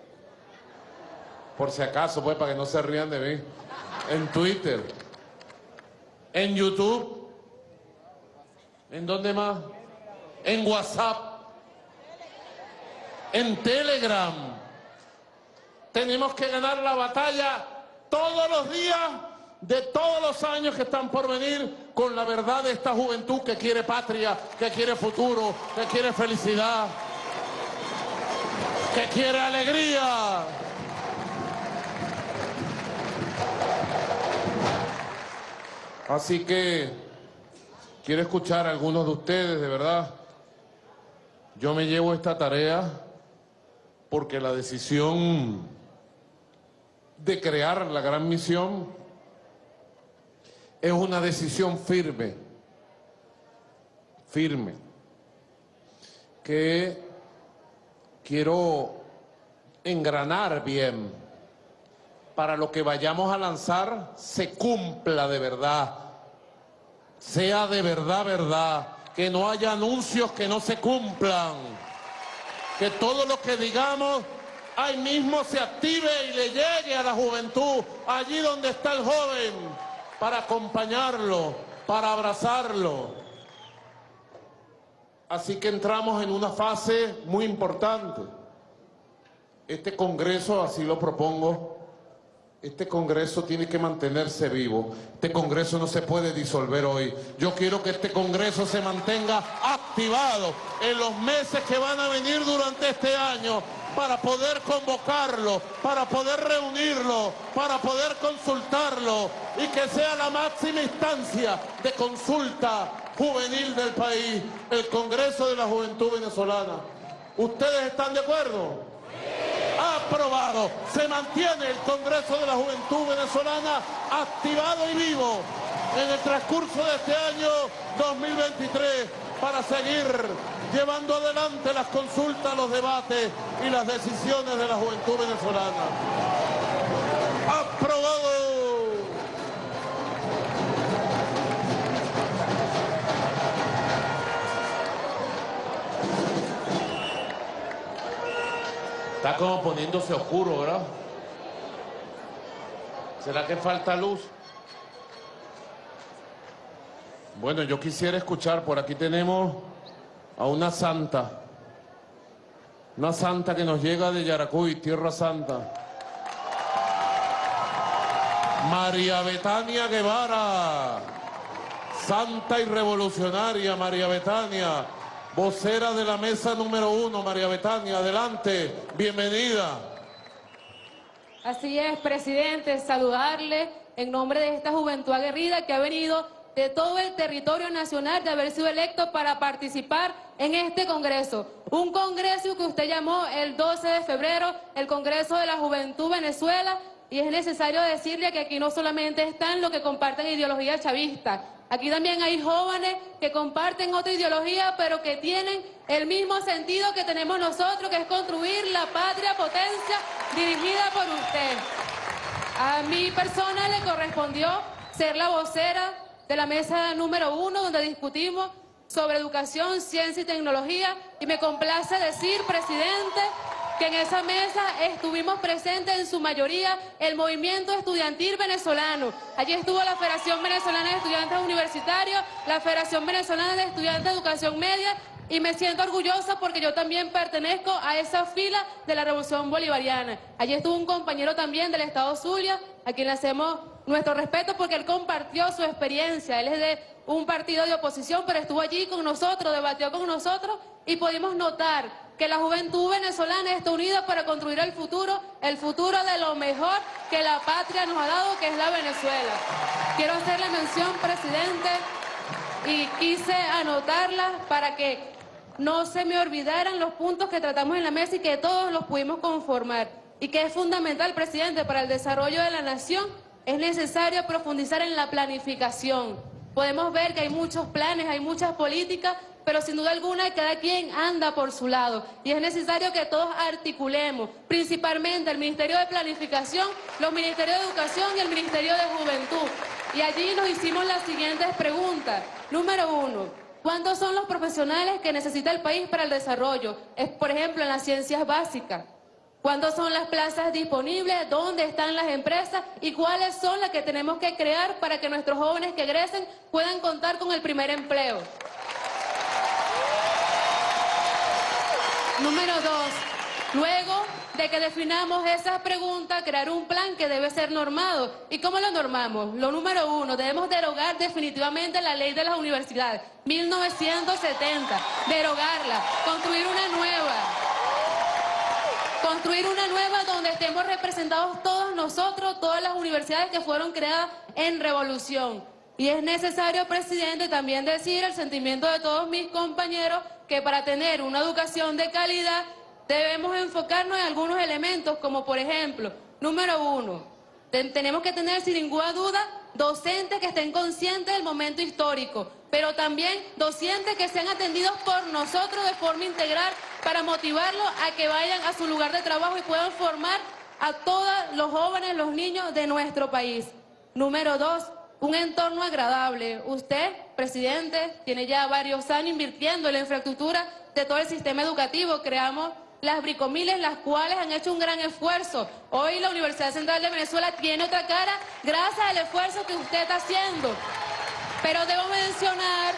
Por si acaso, pues, para que no se rían de mí. En Twitter, en YouTube, ¿en dónde más? En WhatsApp, en Telegram. Tenemos que ganar la batalla todos los días de todos los años que están por venir con la verdad de esta juventud que quiere patria, que quiere futuro, que quiere felicidad, que quiere alegría. Así que quiero escuchar a algunos de ustedes, de verdad. Yo me llevo esta tarea porque la decisión de crear la gran misión es una decisión firme, firme, que quiero engranar bien para lo que vayamos a lanzar se cumpla de verdad, sea de verdad, verdad, que no haya anuncios que no se cumplan, que todo lo que digamos ahí mismo se active y le llegue a la juventud, allí donde está el joven, para acompañarlo, para abrazarlo. Así que entramos en una fase muy importante. Este Congreso, así lo propongo, este Congreso tiene que mantenerse vivo. Este Congreso no se puede disolver hoy. Yo quiero que este Congreso se mantenga activado en los meses que van a venir durante este año para poder convocarlo, para poder reunirlo, para poder consultarlo y que sea la máxima instancia de consulta juvenil del país, el Congreso de la Juventud Venezolana. ¿Ustedes están de acuerdo? Aprobado. Se mantiene el Congreso de la Juventud Venezolana activado y vivo en el transcurso de este año 2023 para seguir llevando adelante las consultas, los debates y las decisiones de la juventud venezolana. Aprobado. Está como poniéndose oscuro, ¿verdad? ¿Será que falta luz? Bueno, yo quisiera escuchar, por aquí tenemos a una santa, una santa que nos llega de Yaracuy, Tierra Santa. María Betania Guevara. santa y revolucionaria María Betania, vocera de la mesa número uno, María Betania, adelante, bienvenida. Así es, presidente, saludarle en nombre de esta juventud aguerrida que ha venido de todo el territorio nacional de haber sido electo para participar en este Congreso. Un Congreso que usted llamó el 12 de febrero el Congreso de la Juventud Venezuela y es necesario decirle que aquí no solamente están los que comparten ideología chavista, aquí también hay jóvenes que comparten otra ideología pero que tienen el mismo sentido que tenemos nosotros, que es construir la patria potencia dirigida por usted. A mi persona le correspondió ser la vocera de la mesa número uno donde discutimos sobre educación, ciencia y tecnología y me complace decir, presidente, que en esa mesa estuvimos presentes en su mayoría el movimiento estudiantil venezolano. Allí estuvo la Federación Venezolana de Estudiantes Universitarios, la Federación Venezolana de Estudiantes de Educación Media y me siento orgullosa porque yo también pertenezco a esa fila de la Revolución Bolivariana. Allí estuvo un compañero también del Estado Zulia, a quien le hacemos nuestro respeto porque él compartió su experiencia. Él es de un partido de oposición, pero estuvo allí con nosotros, debatió con nosotros y pudimos notar que la juventud venezolana está unida para construir el futuro, el futuro de lo mejor que la patria nos ha dado, que es la Venezuela. Quiero hacerle mención, presidente, y quise anotarla para que no se me olvidaran los puntos que tratamos en la mesa y que todos los pudimos conformar. Y que es fundamental, presidente, para el desarrollo de la nación, es necesario profundizar en la planificación. Podemos ver que hay muchos planes, hay muchas políticas, pero sin duda alguna cada quien anda por su lado. Y es necesario que todos articulemos, principalmente el Ministerio de Planificación, los Ministerios de Educación y el Ministerio de Juventud. Y allí nos hicimos las siguientes preguntas. Número uno, ¿cuántos son los profesionales que necesita el país para el desarrollo? Es, por ejemplo, en las ciencias básicas. ¿Cuántas son las plazas disponibles? ¿Dónde están las empresas? ¿Y cuáles son las que tenemos que crear para que nuestros jóvenes que egresen puedan contar con el primer empleo? Número dos, luego de que definamos esas preguntas, crear un plan que debe ser normado. ¿Y cómo lo normamos? Lo número uno, debemos derogar definitivamente la ley de las universidades, 1970, derogarla, construir una nueva. Construir una nueva donde estemos representados todos nosotros, todas las universidades que fueron creadas en revolución. Y es necesario, presidente, también decir el sentimiento de todos mis compañeros que para tener una educación de calidad debemos enfocarnos en algunos elementos, como por ejemplo, número uno, tenemos que tener sin ninguna duda docentes que estén conscientes del momento histórico, pero también docentes que sean atendidos por nosotros de forma integral para motivarlos a que vayan a su lugar de trabajo y puedan formar a todos los jóvenes, los niños de nuestro país. Número dos, un entorno agradable. Usted, presidente, tiene ya varios años invirtiendo en la infraestructura de todo el sistema educativo. Creamos las bricomiles, las cuales han hecho un gran esfuerzo. Hoy la Universidad Central de Venezuela tiene otra cara gracias al esfuerzo que usted está haciendo. Pero debo mencionar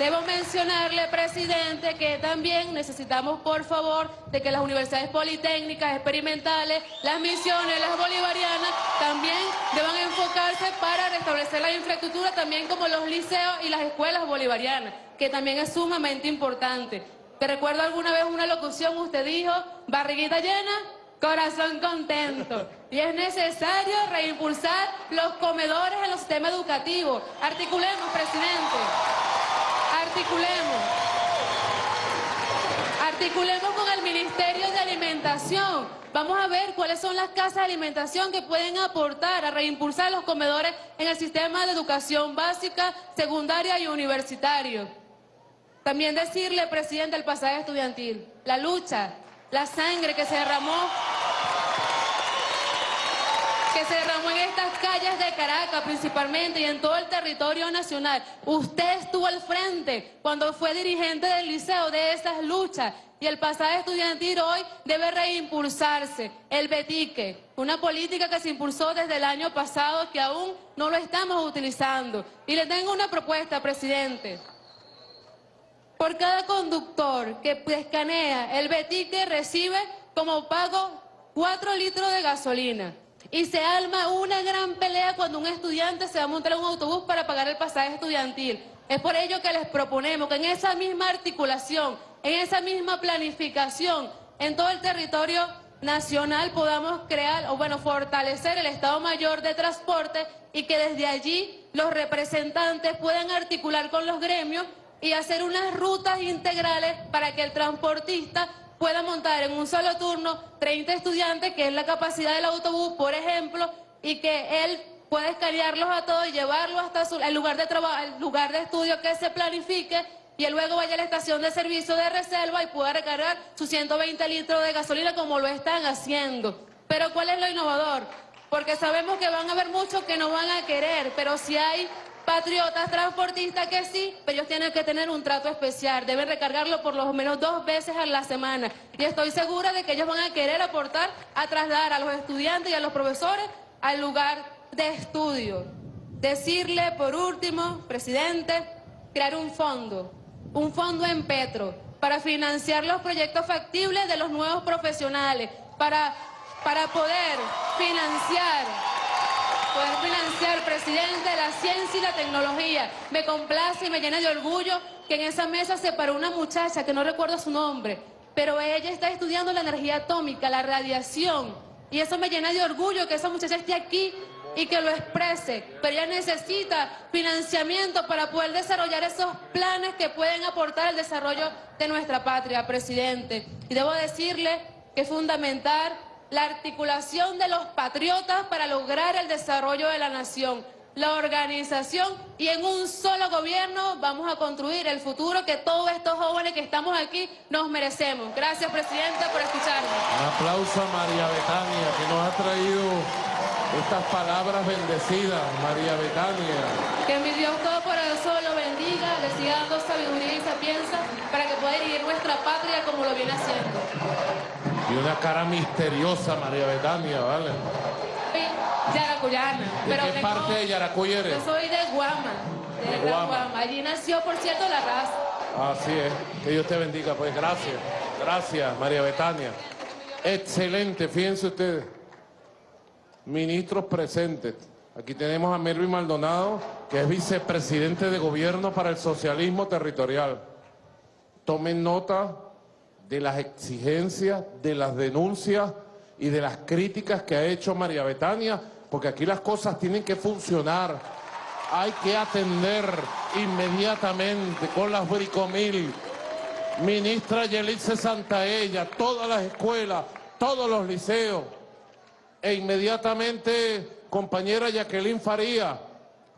Debo mencionarle, presidente, que también necesitamos, por favor, de que las universidades politécnicas, experimentales, las misiones, las bolivarianas, también deban enfocarse para restablecer la infraestructura, también como los liceos y las escuelas bolivarianas, que también es sumamente importante. Te recuerdo alguna vez una locución, usted dijo, barriguita llena, corazón contento. Y es necesario reimpulsar los comedores en los sistemas educativos. Articulemos, presidente articulemos. Articulemos con el Ministerio de Alimentación. Vamos a ver cuáles son las casas de alimentación que pueden aportar a reimpulsar los comedores en el sistema de educación básica, secundaria y universitario. También decirle, presidente, el pasaje estudiantil, la lucha, la sangre que se derramó que se derramó estas calles de Caracas principalmente y en todo el territorio nacional. Usted estuvo al frente cuando fue dirigente del liceo de esas luchas y el pasaje estudiantil hoy debe reimpulsarse. El Betique, una política que se impulsó desde el año pasado que aún no lo estamos utilizando. Y le tengo una propuesta, presidente. Por cada conductor que escanea, el Betique recibe como pago 4 litros de gasolina. Y se alma una gran pelea cuando un estudiante se va a montar en un autobús para pagar el pasaje estudiantil. Es por ello que les proponemos que en esa misma articulación, en esa misma planificación, en todo el territorio nacional podamos crear, o bueno, fortalecer el Estado Mayor de Transporte y que desde allí los representantes puedan articular con los gremios y hacer unas rutas integrales para que el transportista pueda montar en un solo turno 30 estudiantes, que es la capacidad del autobús, por ejemplo, y que él pueda escanearlos a todos y llevarlos hasta su, el lugar de trabajo, el lugar de estudio que se planifique y él luego vaya a la estación de servicio de reserva y pueda recargar sus 120 litros de gasolina como lo están haciendo. Pero ¿cuál es lo innovador? Porque sabemos que van a haber muchos que no van a querer, pero si hay patriotas transportistas que sí, pero ellos tienen que tener un trato especial, deben recargarlo por lo menos dos veces a la semana. Y estoy segura de que ellos van a querer aportar a trasladar a los estudiantes y a los profesores al lugar de estudio. Decirle, por último, presidente, crear un fondo, un fondo en Petro, para financiar los proyectos factibles de los nuevos profesionales, para, para poder financiar poder financiar, presidente, la ciencia y la tecnología. Me complace y me llena de orgullo que en esa mesa se paró una muchacha que no recuerdo su nombre, pero ella está estudiando la energía atómica, la radiación, y eso me llena de orgullo que esa muchacha esté aquí y que lo exprese, pero ella necesita financiamiento para poder desarrollar esos planes que pueden aportar al desarrollo de nuestra patria, presidente. Y debo decirle que es fundamental la articulación de los patriotas para lograr el desarrollo de la nación, la organización y en un solo gobierno vamos a construir el futuro que todos estos jóvenes que estamos aquí nos merecemos. Gracias, Presidenta, por escucharme. Un aplauso a María Betania, que nos ha traído estas palabras bendecidas, María Betania. Que mi Dios Todopoderoso lo bendiga, le siga dando sabiduría y sapienza para que pueda dirigir nuestra patria como lo viene haciendo. Y una cara misteriosa, María Betania, ¿vale? Soy yaracuyana. ¿De pero qué tengo- parte de Yaracuy eres? Yo soy de Guama, de, Guama. Guama. Allí nació, por cierto, la raza. Así es. Que Dios te bendiga, pues gracias. Gracias, María Betania. Excelente, fíjense ustedes. Ministros presentes. Aquí tenemos a Melvin Maldonado, que es vicepresidente de gobierno para el socialismo territorial. Tomen nota de las exigencias, de las denuncias y de las críticas que ha hecho María Betania, porque aquí las cosas tienen que funcionar. Hay que atender inmediatamente con las bricomil. Ministra Yelice Santaella, todas las escuelas, todos los liceos. E inmediatamente, compañera Jacqueline Faría,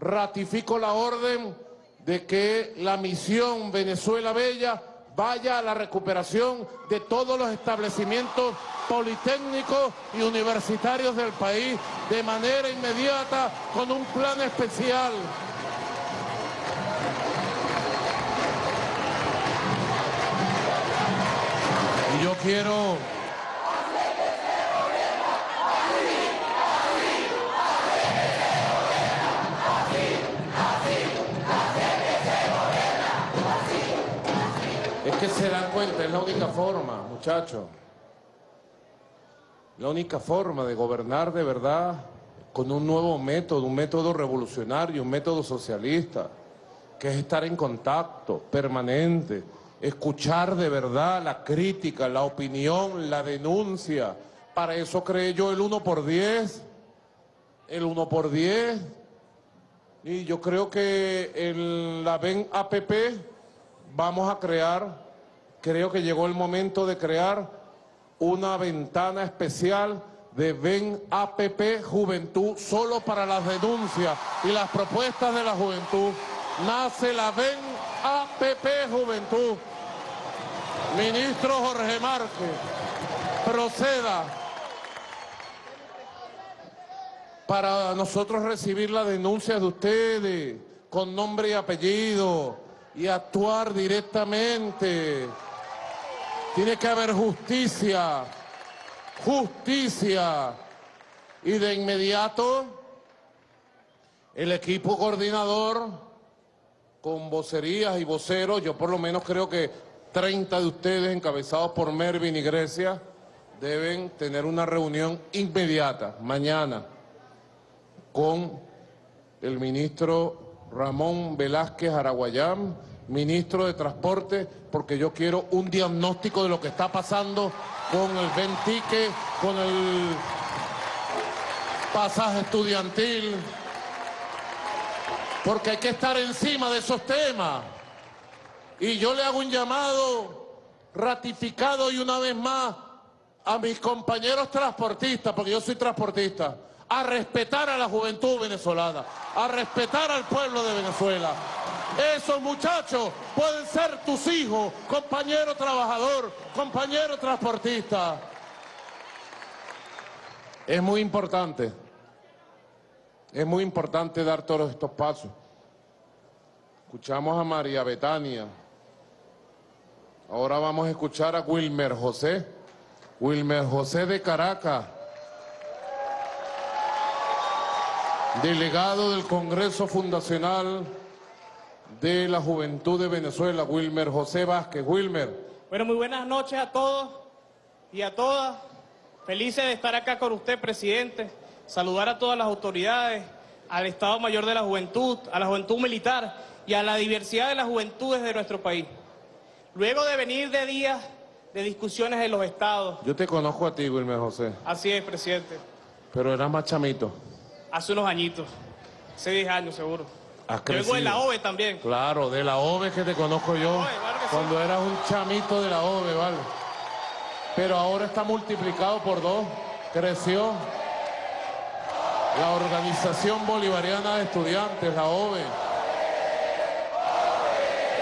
ratifico la orden de que la misión Venezuela Bella vaya a la recuperación de todos los establecimientos politécnicos y universitarios del país de manera inmediata con un plan especial. Y yo quiero... es la única forma, muchachos. La única forma de gobernar de verdad con un nuevo método, un método revolucionario, un método socialista, que es estar en contacto permanente, escuchar de verdad la crítica, la opinión, la denuncia. Para eso creé yo el 1 por 10, el 1 por 10. Y yo creo que en la VEN APP vamos a crear, creo que llegó el momento de crear una ventana especial de Ven APP Juventud solo para las denuncias y las propuestas de la juventud. Nace la Ven APP Juventud. Ministro Jorge Márquez, proceda para nosotros recibir las denuncias de ustedes con nombre y apellido y actuar directamente. Tiene que haber justicia, justicia. Y de inmediato, el equipo coordinador, con vocerías y voceros, yo por lo menos creo que 30 de ustedes, encabezados por Mervin y Grecia, deben tener una reunión inmediata, mañana, con el ministro Ramón Velázquez Araguayán, ministro de Transporte, porque yo quiero un diagnóstico de lo que está pasando con el Ventique, con el pasaje estudiantil, porque hay que estar encima de esos temas. Y yo le hago un llamado ratificado y una vez más a mis compañeros transportistas, porque yo soy transportista, a respetar a la juventud venezolana, a respetar al pueblo de Venezuela. Esos muchachos pueden ser tus hijos, compañero trabajador, compañero transportista. Es muy importante, es muy importante dar todos estos pasos. Escuchamos a María Betania. Ahora vamos a escuchar a Wilmer José. Wilmer José de Caracas. Delegado del Congreso Fundacional de la Juventud de Venezuela, Wilmer José Vázquez. Wilmer. Bueno, muy buenas noches a todos y a todas. Felices de estar acá con usted, presidente. Saludar a todas las autoridades, al Estado Mayor de la Juventud, a la Juventud Militar y a la diversidad de las juventudes de nuestro país. Luego de venir de días de discusiones en los estados. Yo te conozco a ti, Wilmer José, Así es, presidente. pero eras más chamito. Hace unos añitos. Hace 10 años, seguro. Vengo de la. OVE también. Claro, de la OVE que te conozco yo, OVE, claro que sí. cuando eras un chamito de la OVE, ¿vale? Pero ahora está multiplicado por dos, creció. La Organización Bolivariana de Estudiantes, la OVE.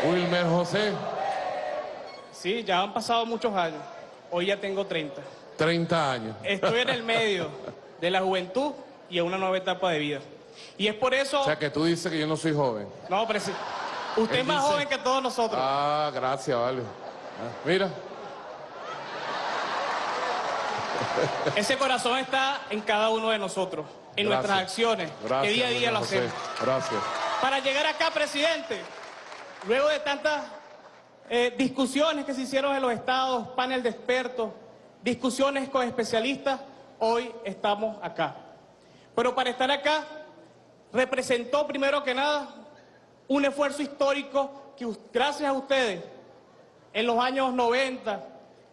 Wilmer José, Sí, ya han pasado muchos años. Hoy ya tengo 30. 30 años. Estoy en el medio [LAUGHS] de la juventud y en una nueva etapa de vida. Y es por eso... O sea que tú dices que yo no soy joven. No, presi- Usted Él es más dice- joven que todos nosotros. Ah, gracias, vale. Ah, Mira, Ese corazón está en cada uno de nosotros, en Gracias. nuestras acciones, gracias. que día a día lo hacemos. Gracias. Para llegar acá, presidente, luego de tantas eh, discusiones que se hicieron en los estados, panel de expertos, discusiones con especialistas, hoy estamos acá. Pero para estar acá, representó primero que nada un esfuerzo histórico que gracias a ustedes, en los años 90,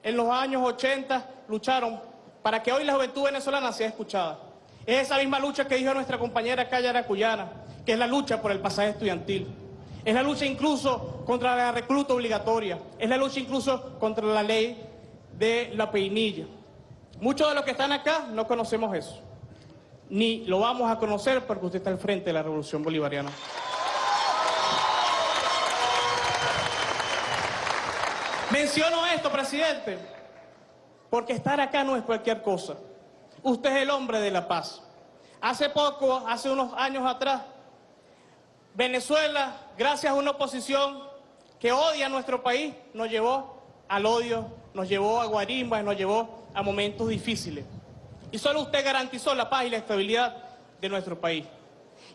en los años 80, lucharon para que hoy la juventud venezolana sea escuchada. Es esa misma lucha que dijo nuestra compañera Calla Cuyana, que es la lucha por el pasaje estudiantil. Es la lucha incluso contra la recluta obligatoria. Es la lucha incluso contra la ley de la peinilla. Muchos de los que están acá no conocemos eso. Ni lo vamos a conocer porque usted está al frente de la revolución bolivariana. Menciono esto, presidente, porque estar acá no es cualquier cosa. Usted es el hombre de la paz. Hace poco, hace unos años atrás, Venezuela, gracias a una oposición que odia a nuestro país, nos llevó al odio, nos llevó a guarimbas, nos llevó a momentos difíciles. Y solo usted garantizó la paz y la estabilidad de nuestro país.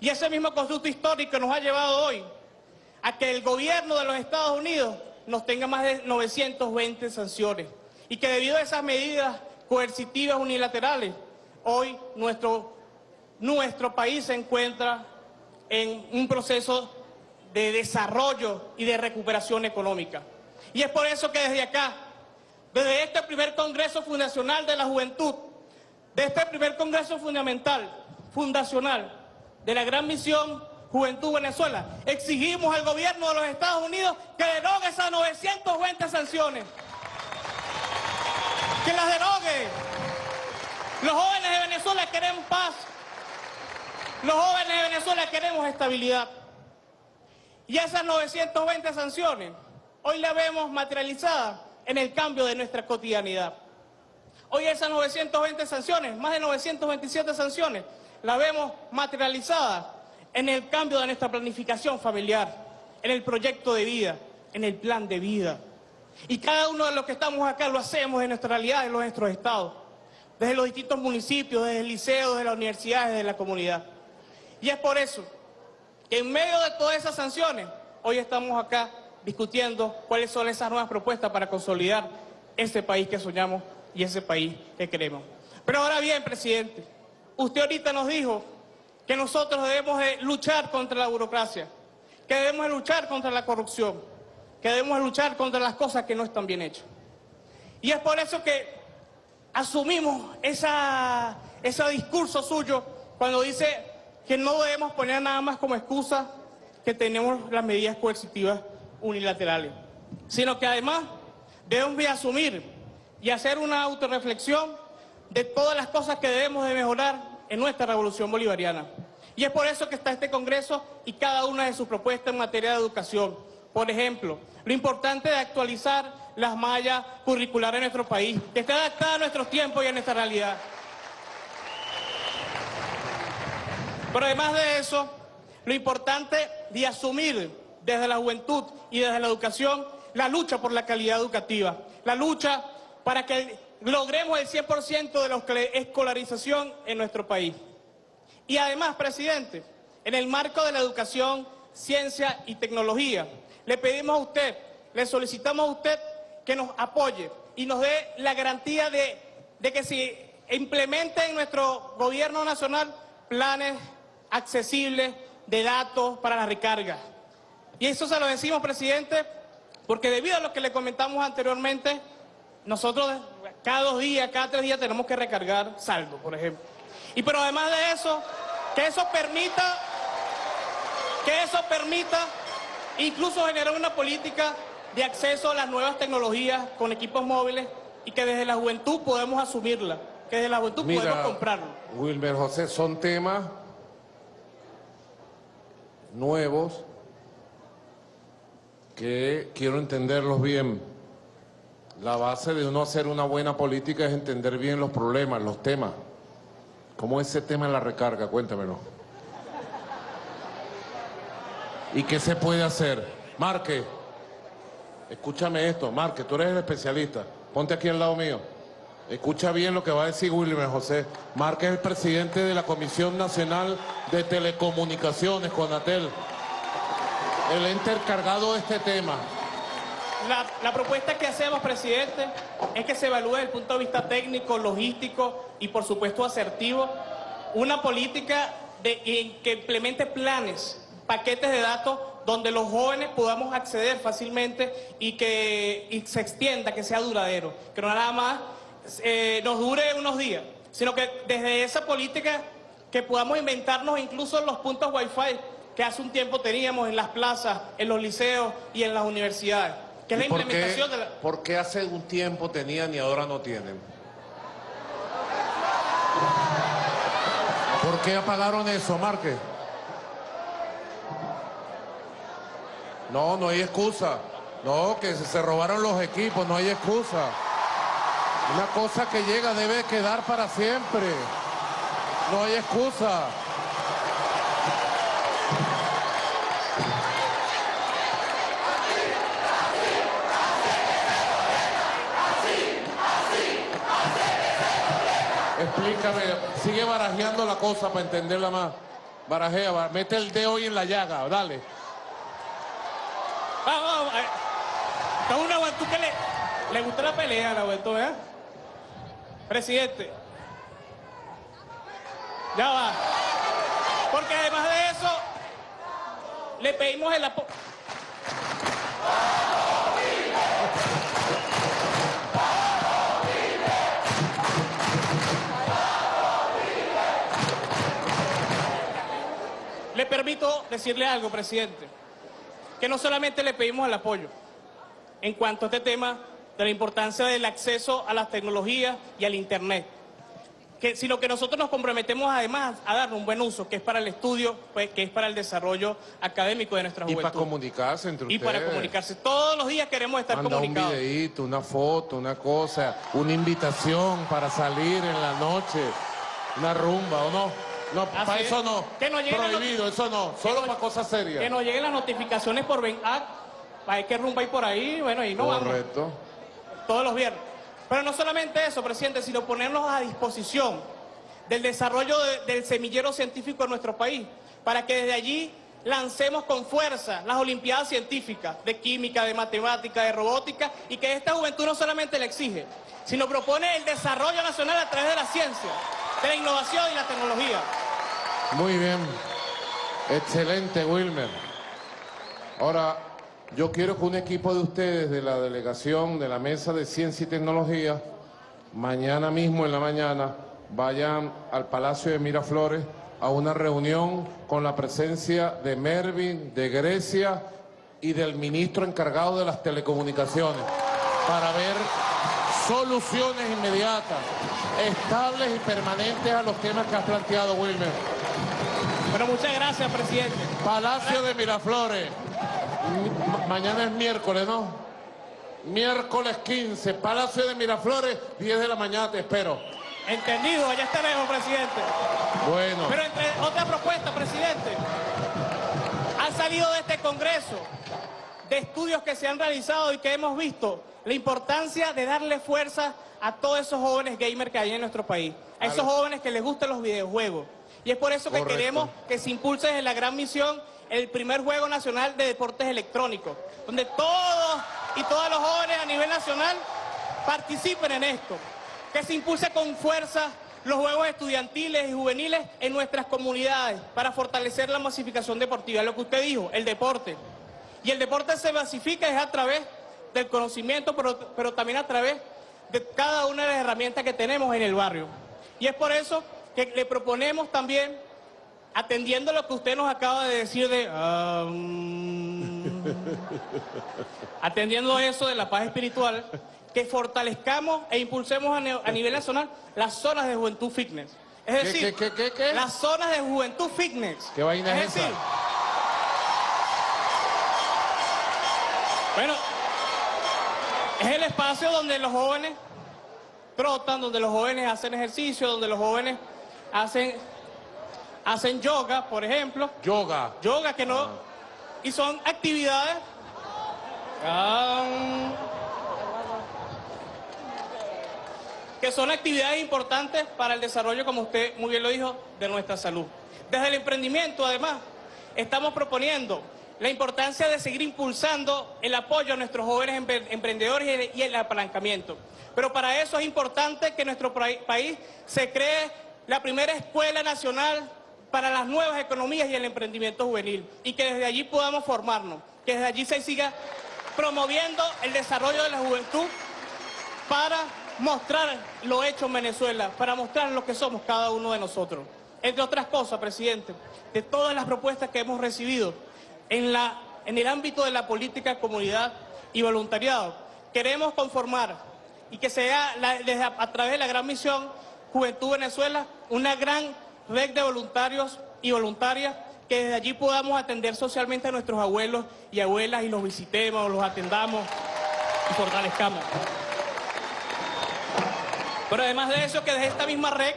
Y ese mismo constructo histórico nos ha llevado hoy a que el gobierno de los Estados Unidos nos tenga más de 920 sanciones y que debido a esas medidas coercitivas unilaterales, hoy nuestro, nuestro país se encuentra en un proceso de desarrollo y de recuperación económica. Y es por eso que desde acá, desde este primer Congreso Fundacional de la Juventud, de este primer Congreso Fundamental, Fundacional, de la Gran Misión Juventud Venezuela, exigimos al gobierno de los Estados Unidos que derogue esas 920 sanciones. Que las derogue. Los jóvenes de Venezuela queremos paz. Los jóvenes de Venezuela queremos estabilidad. Y esas 920 sanciones, hoy las vemos materializadas en el cambio de nuestra cotidianidad. Hoy esas 920 sanciones, más de 927 sanciones, las vemos materializadas en el cambio de nuestra planificación familiar, en el proyecto de vida, en el plan de vida. Y cada uno de los que estamos acá lo hacemos en nuestra realidad, en nuestros estados, desde los distintos municipios, desde el liceo, desde las universidades, desde la comunidad. Y es por eso que en medio de todas esas sanciones, hoy estamos acá discutiendo cuáles son esas nuevas propuestas para consolidar ese país que soñamos y ese país que queremos. Pero ahora bien, presidente, usted ahorita nos dijo que nosotros debemos de luchar contra la burocracia, que debemos de luchar contra la corrupción, que debemos de luchar contra las cosas que no están bien hechas. Y es por eso que asumimos ese discurso suyo cuando dice que no debemos poner nada más como excusa que tenemos las medidas coercitivas unilaterales, sino que además debemos de asumir y hacer una autorreflexión de todas las cosas que debemos de mejorar en nuestra revolución bolivariana. Y es por eso que está este Congreso y cada una de sus propuestas en materia de educación. Por ejemplo, lo importante de actualizar las mallas curriculares en nuestro país, que esté adaptada a nuestros tiempos y a nuestra realidad. Pero además de eso, lo importante de asumir desde la juventud y desde la educación la lucha por la calidad educativa, la lucha para que logremos el 100% de la escolarización en nuestro país. Y además, presidente, en el marco de la educación, ciencia y tecnología, le pedimos a usted, le solicitamos a usted que nos apoye y nos dé la garantía de, que se implemente en nuestro gobierno nacional planes accesibles de datos para la recarga. Y eso se lo decimos, presidente, porque debido a lo que le comentamos anteriormente, nosotros cada dos días, cada tres días tenemos que recargar saldo, por ejemplo. Y pero además de eso, que eso permita, que eso permita incluso generar una política de acceso a las nuevas tecnologías con equipos móviles y que desde la juventud podemos asumirla, que desde la juventud podemos comprarlo. Wilmer José, son temas nuevos que quiero entenderlos bien. La base de uno hacer una buena política es entender bien los problemas, los temas. ¿Cómo es ese tema en la recarga? Cuéntamelo. ¿Y qué se puede hacer? Marque, escúchame esto. Marque, tú eres el especialista. Ponte aquí al lado mío. Escucha bien lo que va a decir Wilmer José. Marque es el presidente de la Comisión Nacional de Telecomunicaciones, Conatel. El ente encargado de este tema. La, propuesta que hacemos, presidente, es que se evalúe desde el punto de vista técnico, logístico y, por supuesto, asertivo, una política de, en que implemente planes, paquetes de datos donde los jóvenes podamos acceder fácilmente y que se extienda, que sea duradero, que no nada más eh, nos dure unos días, sino que desde esa política que podamos inventarnos incluso los puntos wifi que hace un tiempo teníamos en las plazas, en los liceos y en las universidades, que es la ¿Y por qué- implementación de la... ¿Por qué hace un tiempo tenían y ahora no tienen? ¿Por qué apagaron eso, Marque? No, no hay excusa. No, que se robaron los equipos, no hay excusa. Una cosa que llega debe quedar para siempre. No hay excusa. Sigue barajeando la cosa para entenderla más. Barajea, ba- mete el dedo hoy en la llaga, dale. Vamos, vamos. eh. Está una juventud que le, le gusta la pelea la juventud, ¿eh? Presidente. Ya va. Porque además de eso, le pedimos el apoyo. Le permito decirle algo, presidente que no solamente le pedimos el apoyo en cuanto a este tema de la importancia del acceso a las tecnologías y al Internet, que, sino que nosotros nos comprometemos además a darle un buen uso, que es para el estudio, pues, que es para el desarrollo académico de nuestra Y juventud. para comunicarse entre Y ustedes. para comunicarse. Todos los días queremos estar Manda un comunicados. videíto, una foto, una cosa, una invitación para salir en la noche, una rumba, ¿o no? No, Así para es. eso no. Que Prohibido, eso no. Solo para cosas serias. Que nos lleguen las notificaciones por VENAC, para que rumba ahí por ahí, bueno, y no vamos. Correcto. todos los viernes. Pero no solamente eso, presidente, sino ponernos a disposición del desarrollo de- del semillero científico en nuestro país, para que desde allí lancemos con fuerza las Olimpiadas Científicas de Química, de Matemática, de Robótica y que esta juventud no solamente la exige, sino propone el desarrollo nacional a través de la ciencia, de la innovación y la tecnología. Muy bien. Excelente, Wilmer. Ahora, yo quiero que un equipo de ustedes, de la delegación de la Mesa de Ciencia y Tecnología, mañana mismo en la mañana, vayan al Palacio de Miraflores a una reunión con la presencia de Mervin, de Grecia y del ministro encargado de las telecomunicaciones para ver soluciones inmediatas, estables y permanentes a los temas que has planteado, Wilmer. Bueno, muchas gracias, presidente. Palacio de Miraflores. Ma- mañana es miércoles, ¿no? Miércoles 15, Palacio de Miraflores, 10 de la mañana, te espero. Entendido, allá estaremos, presidente. Bueno. Pero entre otras propuestas, presidente, han salido de este Congreso de estudios que se han realizado y que hemos visto la importancia de darle fuerza a todos esos jóvenes gamers que hay en nuestro país, a esos jóvenes que les gustan los videojuegos. Y es por eso que Correcto. queremos que se impulse desde la gran misión el primer Juego Nacional de Deportes Electrónicos, donde todos y todos los jóvenes a nivel nacional participen en esto, que se impulse con fuerza los juegos estudiantiles y juveniles en nuestras comunidades para fortalecer la masificación deportiva, lo que usted dijo, el deporte. Y el deporte se masifica es a través del conocimiento, pero, pero también a través de cada una de las herramientas que tenemos en el barrio. Y es por eso que le proponemos también, atendiendo lo que usted nos acaba de decir de... mm, [LAUGHS] atendiendo eso de la paz espiritual, que fortalezcamos e impulsemos a, nivel nacional las zonas de juventud fitness. Es ¿Qué, decir, qué, qué, las zonas de juventud fitness. ¿Qué vaina es esa? decir, bueno, es el espacio donde los jóvenes trotan, donde los jóvenes hacen ejercicio, donde los jóvenes hacen, hacen yoga, por ejemplo. Yoga. Yoga que no... Y son actividades... que son actividades importantes para el desarrollo, como usted muy bien lo dijo, de nuestra salud. Desde el emprendimiento, además, estamos proponiendo la importancia de seguir impulsando el apoyo a nuestros jóvenes empre- emprendedores y el- apalancamiento. Pero para eso es importante que en nuestro país se cree la primera escuela nacional para las nuevas economías y el emprendimiento juvenil y que desde allí podamos formarnos, que desde allí se siga promoviendo el desarrollo de la juventud para mostrar lo hecho en Venezuela, para mostrar lo que somos cada uno de nosotros. Entre otras cosas, presidente, de todas las propuestas que hemos recibido en, el ámbito de la política, comunidad y voluntariado, queremos conformar y que sea desde a, a través de la gran misión Juventud Venezuela una gran red de voluntarios y voluntarias que desde allí podamos atender socialmente a nuestros abuelos y abuelas y los visitemos, los atendamos y fortalezcamos. Pero además de eso, que desde esta misma red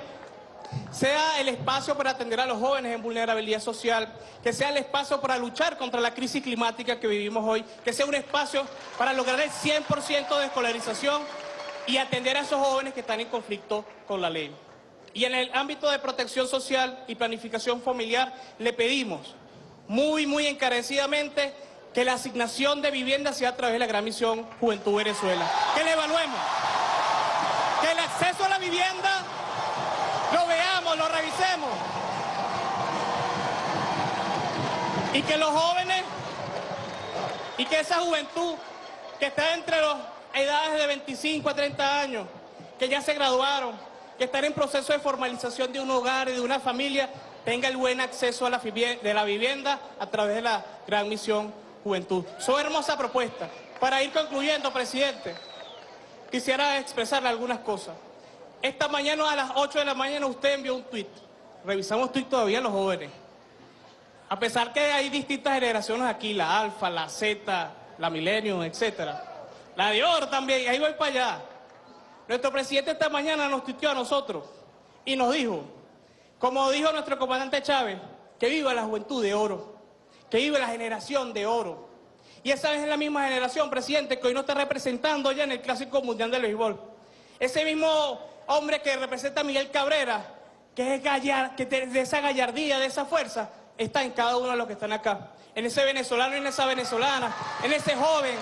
sea el espacio para atender a los jóvenes en vulnerabilidad social, que sea el espacio para luchar contra la crisis climática que vivimos hoy, que sea un espacio para lograr el 100% de escolarización y atender a esos jóvenes que están en conflicto con la ley. Y en el ámbito de protección social y planificación familiar le pedimos muy, muy encarecidamente que la asignación de vivienda sea a través de la gran misión Juventud Venezuela. Que la evaluemos. Que el acceso a la vivienda lo veamos, lo revisemos. Y que los jóvenes y que esa juventud que está entre las edades de 25 a 30 años, que ya se graduaron, que están en proceso de formalización de un hogar y de una familia, tenga el buen acceso a la, vivienda a través de la gran misión Juventud. Son hermosas propuestas. Para ir concluyendo, presidente, quisiera expresarle algunas cosas. Esta mañana a las 8 de la mañana usted envió un tuit. Revisamos tuit todavía los jóvenes. A pesar que hay distintas generaciones aquí, la Alfa, la Z, la Millennium, etcétera. La de Oro también, ahí voy para allá. Nuestro presidente esta mañana nos tuiteó a nosotros y nos dijo, como dijo nuestro comandante Chávez, que viva la juventud de oro, que viva la generación de oro. Y esa es la misma generación, presidente, que hoy nos está representando ya en el Clásico Mundial del Béisbol. Ese mismo hombre que representa a Miguel Cabrera, que es gallar, que de esa gallardía, de esa fuerza, está en cada uno de los que están acá. En ese venezolano y en esa venezolana, en ese joven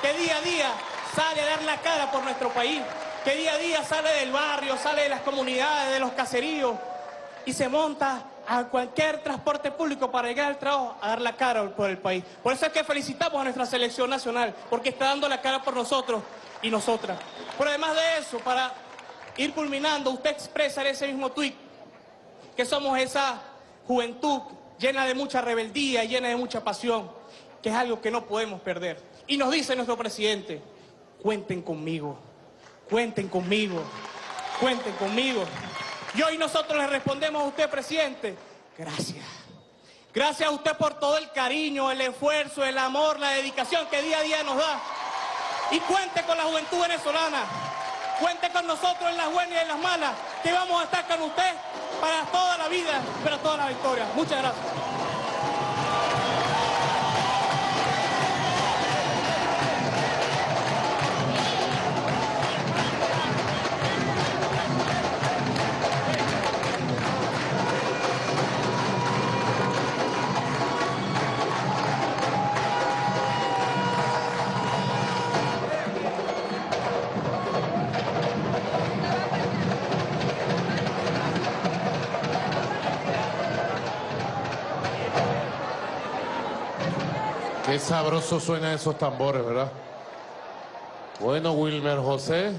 que día a día sale a dar la cara por nuestro país, que día a día sale del barrio, sale de las comunidades, de los caseríos y se monta a cualquier transporte público para llegar al trabajo a dar la cara por el país. Por eso es que felicitamos a nuestra selección nacional, porque está dando la cara por nosotros y nosotras. Pero además de eso, para ir culminando, usted expresa en ese mismo tuit que somos esa juventud llena de mucha rebeldía, llena de mucha pasión, que es algo que no podemos perder. Y nos dice nuestro presidente, cuenten conmigo, cuenten conmigo, cuenten conmigo. Y hoy nosotros le respondemos a usted, presidente, gracias. Gracias a usted por todo el cariño, el esfuerzo, el amor, la dedicación que día a día nos da. Y cuente con la juventud venezolana. Cuente con nosotros en las buenas y en las malas, que vamos a estar con usted para toda la vida, para toda la victoria. Muchas gracias. Sabroso suenan esos tambores, ¿verdad? Bueno, Wilmer José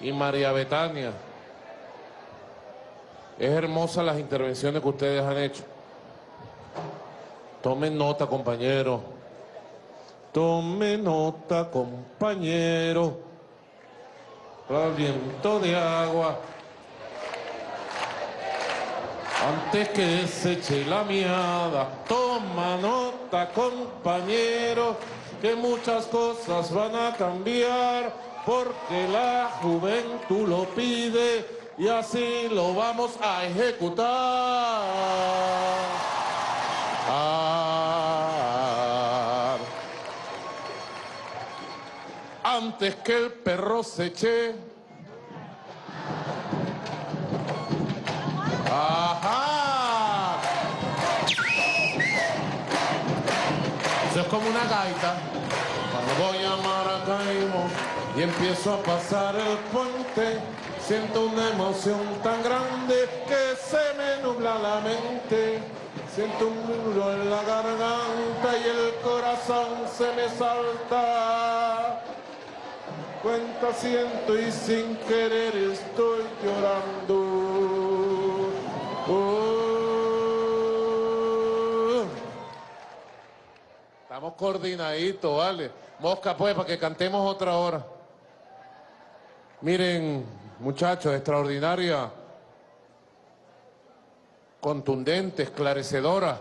y María Betania. Es hermosa las intervenciones que ustedes han hecho. Tomen nota, compañero. Tomen nota, compañero. Al de agua. Antes que se eche la miada, toma nota, compañero, que muchas cosas van a cambiar, porque la juventud lo pide y así lo vamos a ejecutar. Ah. Antes que el perro se eche Ajá. Eso es como una gaita. Cuando voy a Maracaibo y empiezo a pasar el puente, siento una emoción tan grande que se me nubla la mente. Siento un nudo en la garganta y el corazón se me salta. Cuenta siento y sin querer estoy llorando. Oh. Estamos coordinaditos, ¿vale? Mosca, pues, para que cantemos otra hora. Miren, muchachos, extraordinaria, contundente, esclarecedora,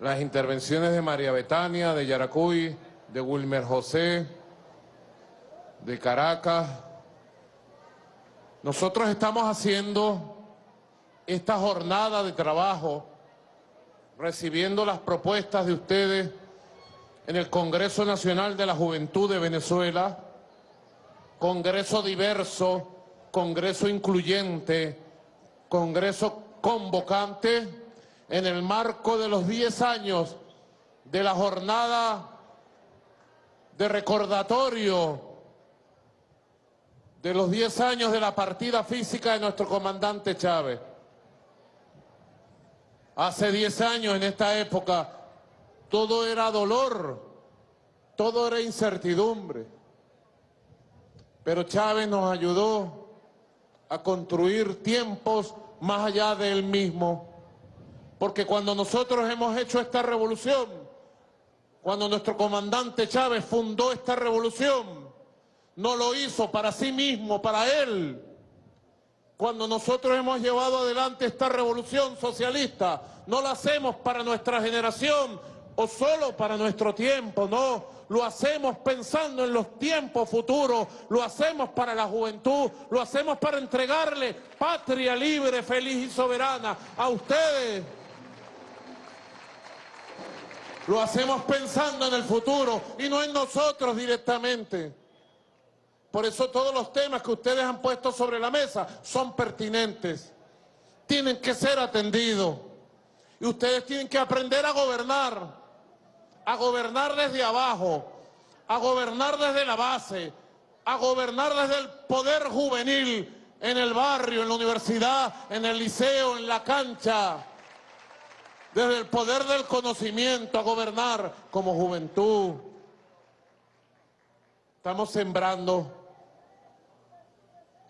las intervenciones de María Betania, de Yaracuy, de Wilmer José, de Caracas. Nosotros estamos haciendo esta jornada de trabajo, recibiendo las propuestas de ustedes en el Congreso Nacional de la Juventud de Venezuela, Congreso diverso, Congreso incluyente, Congreso convocante, en el marco de los 10 años de la jornada de recordatorio de los 10 años de la partida física de nuestro comandante Chávez. Hace 10 años en esta época todo era dolor, todo era incertidumbre. Pero Chávez nos ayudó a construir tiempos más allá de él mismo. Porque cuando nosotros hemos hecho esta revolución, cuando nuestro comandante Chávez fundó esta revolución, no lo hizo para sí mismo, para él. Cuando nosotros hemos llevado adelante esta revolución socialista, no lo hacemos para nuestra generación o solo para nuestro tiempo, no. Lo hacemos pensando en los tiempos futuros, lo hacemos para la juventud, lo hacemos para entregarle patria libre, feliz y soberana a ustedes. Lo hacemos pensando en el futuro y no en nosotros directamente. Por eso todos los temas que ustedes han puesto sobre la mesa son pertinentes. Tienen que ser atendidos. Y ustedes tienen que aprender a gobernar, a gobernar desde abajo, a gobernar desde la base, a gobernar desde el poder juvenil, en el barrio, en la universidad, en el liceo, en la cancha, desde el poder del conocimiento, a gobernar como juventud. Estamos sembrando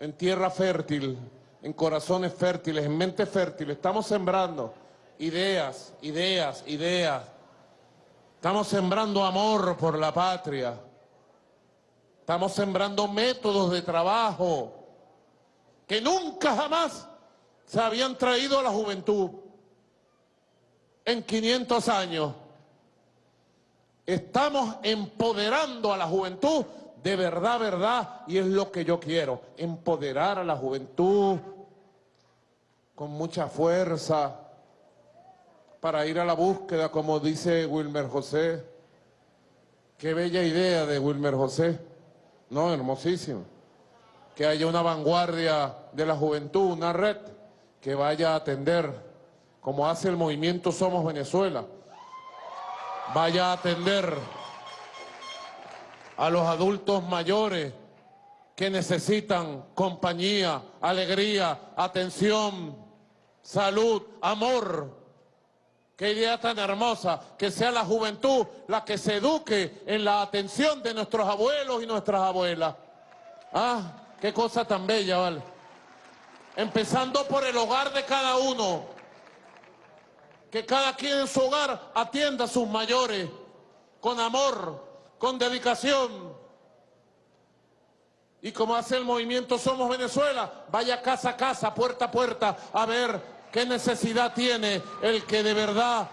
en tierra fértil, en corazones fértiles, en mente fértil. Estamos sembrando ideas, ideas, ideas. Estamos sembrando amor por la patria. Estamos sembrando métodos de trabajo que nunca jamás se habían traído a la juventud en 500 años. Estamos empoderando a la juventud de verdad, verdad, y es lo que yo quiero, empoderar a la juventud con mucha fuerza para ir a la búsqueda, como dice Wilmer José. Qué bella idea de Wilmer José, no, hermosísimo. Que haya una vanguardia de la juventud, una red que vaya a atender, como hace el movimiento Somos Venezuela, vaya a atender a los adultos mayores que necesitan compañía, alegría, atención, salud, amor. Qué idea tan hermosa, que sea la juventud la que se eduque en la atención de nuestros abuelos y nuestras abuelas. Ah, qué cosa tan bella, ¿vale? Empezando por el hogar de cada uno. Que cada quien en su hogar atienda a sus mayores con amor, con dedicación. Y como hace el movimiento Somos Venezuela, vaya casa a casa, puerta a puerta, a ver qué necesidad tiene el que de verdad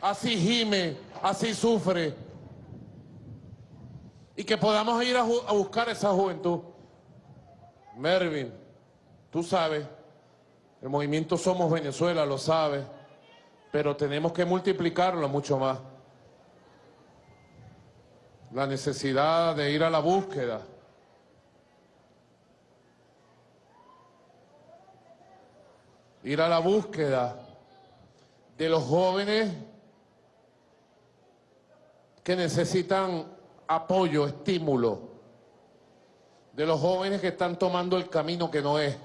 así gime, así sufre. Y que podamos ir a, buscar esa juventud. Mervin, tú sabes, el movimiento Somos Venezuela lo sabe, pero tenemos que multiplicarlo mucho más la necesidad de ir a la búsqueda. Ir a la búsqueda de los jóvenes que necesitan apoyo, estímulo, de los jóvenes que están tomando el camino que no es,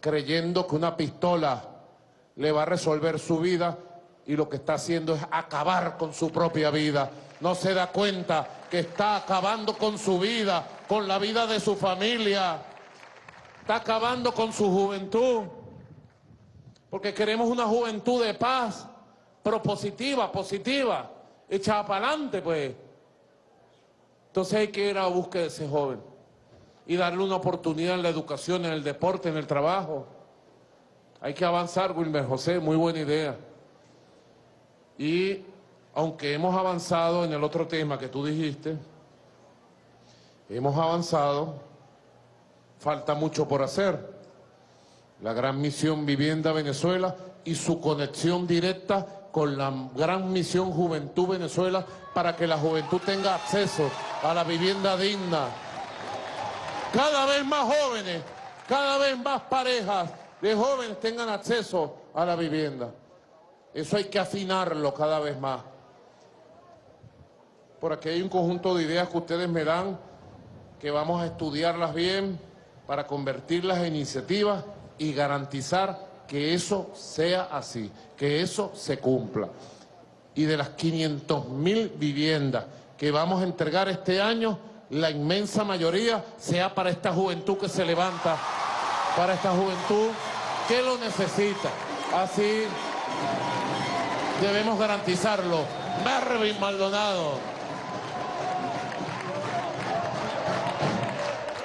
creyendo que una pistola le va a resolver su vida y lo que está haciendo es acabar con su propia vida no se da cuenta que está acabando con su vida, con la vida de su familia, está acabando con su juventud, porque queremos una juventud de paz, propositiva, positiva, echada para adelante, pues. Entonces hay que ir a búsqueda de ese joven y darle una oportunidad en la educación, en el deporte, en el trabajo. Hay que avanzar, Wilmer José, muy buena idea. Y aunque hemos avanzado en el otro tema que tú dijiste, hemos avanzado, falta mucho por hacer. La gran misión Vivienda Venezuela y su conexión directa con la gran misión Juventud Venezuela para que la juventud tenga acceso a la vivienda digna. Cada vez más jóvenes, cada vez más parejas de jóvenes tengan acceso a la vivienda. Eso hay que afinarlo cada vez más por aquí hay un conjunto de ideas que ustedes me dan, que vamos a estudiarlas bien para convertirlas en iniciativas y garantizar que eso sea así, que eso se cumpla. Y de las 500 mil viviendas que vamos a entregar este año, la inmensa mayoría sea para esta juventud que se levanta, para esta juventud que lo necesita. Así debemos garantizarlo. Marvin Maldonado.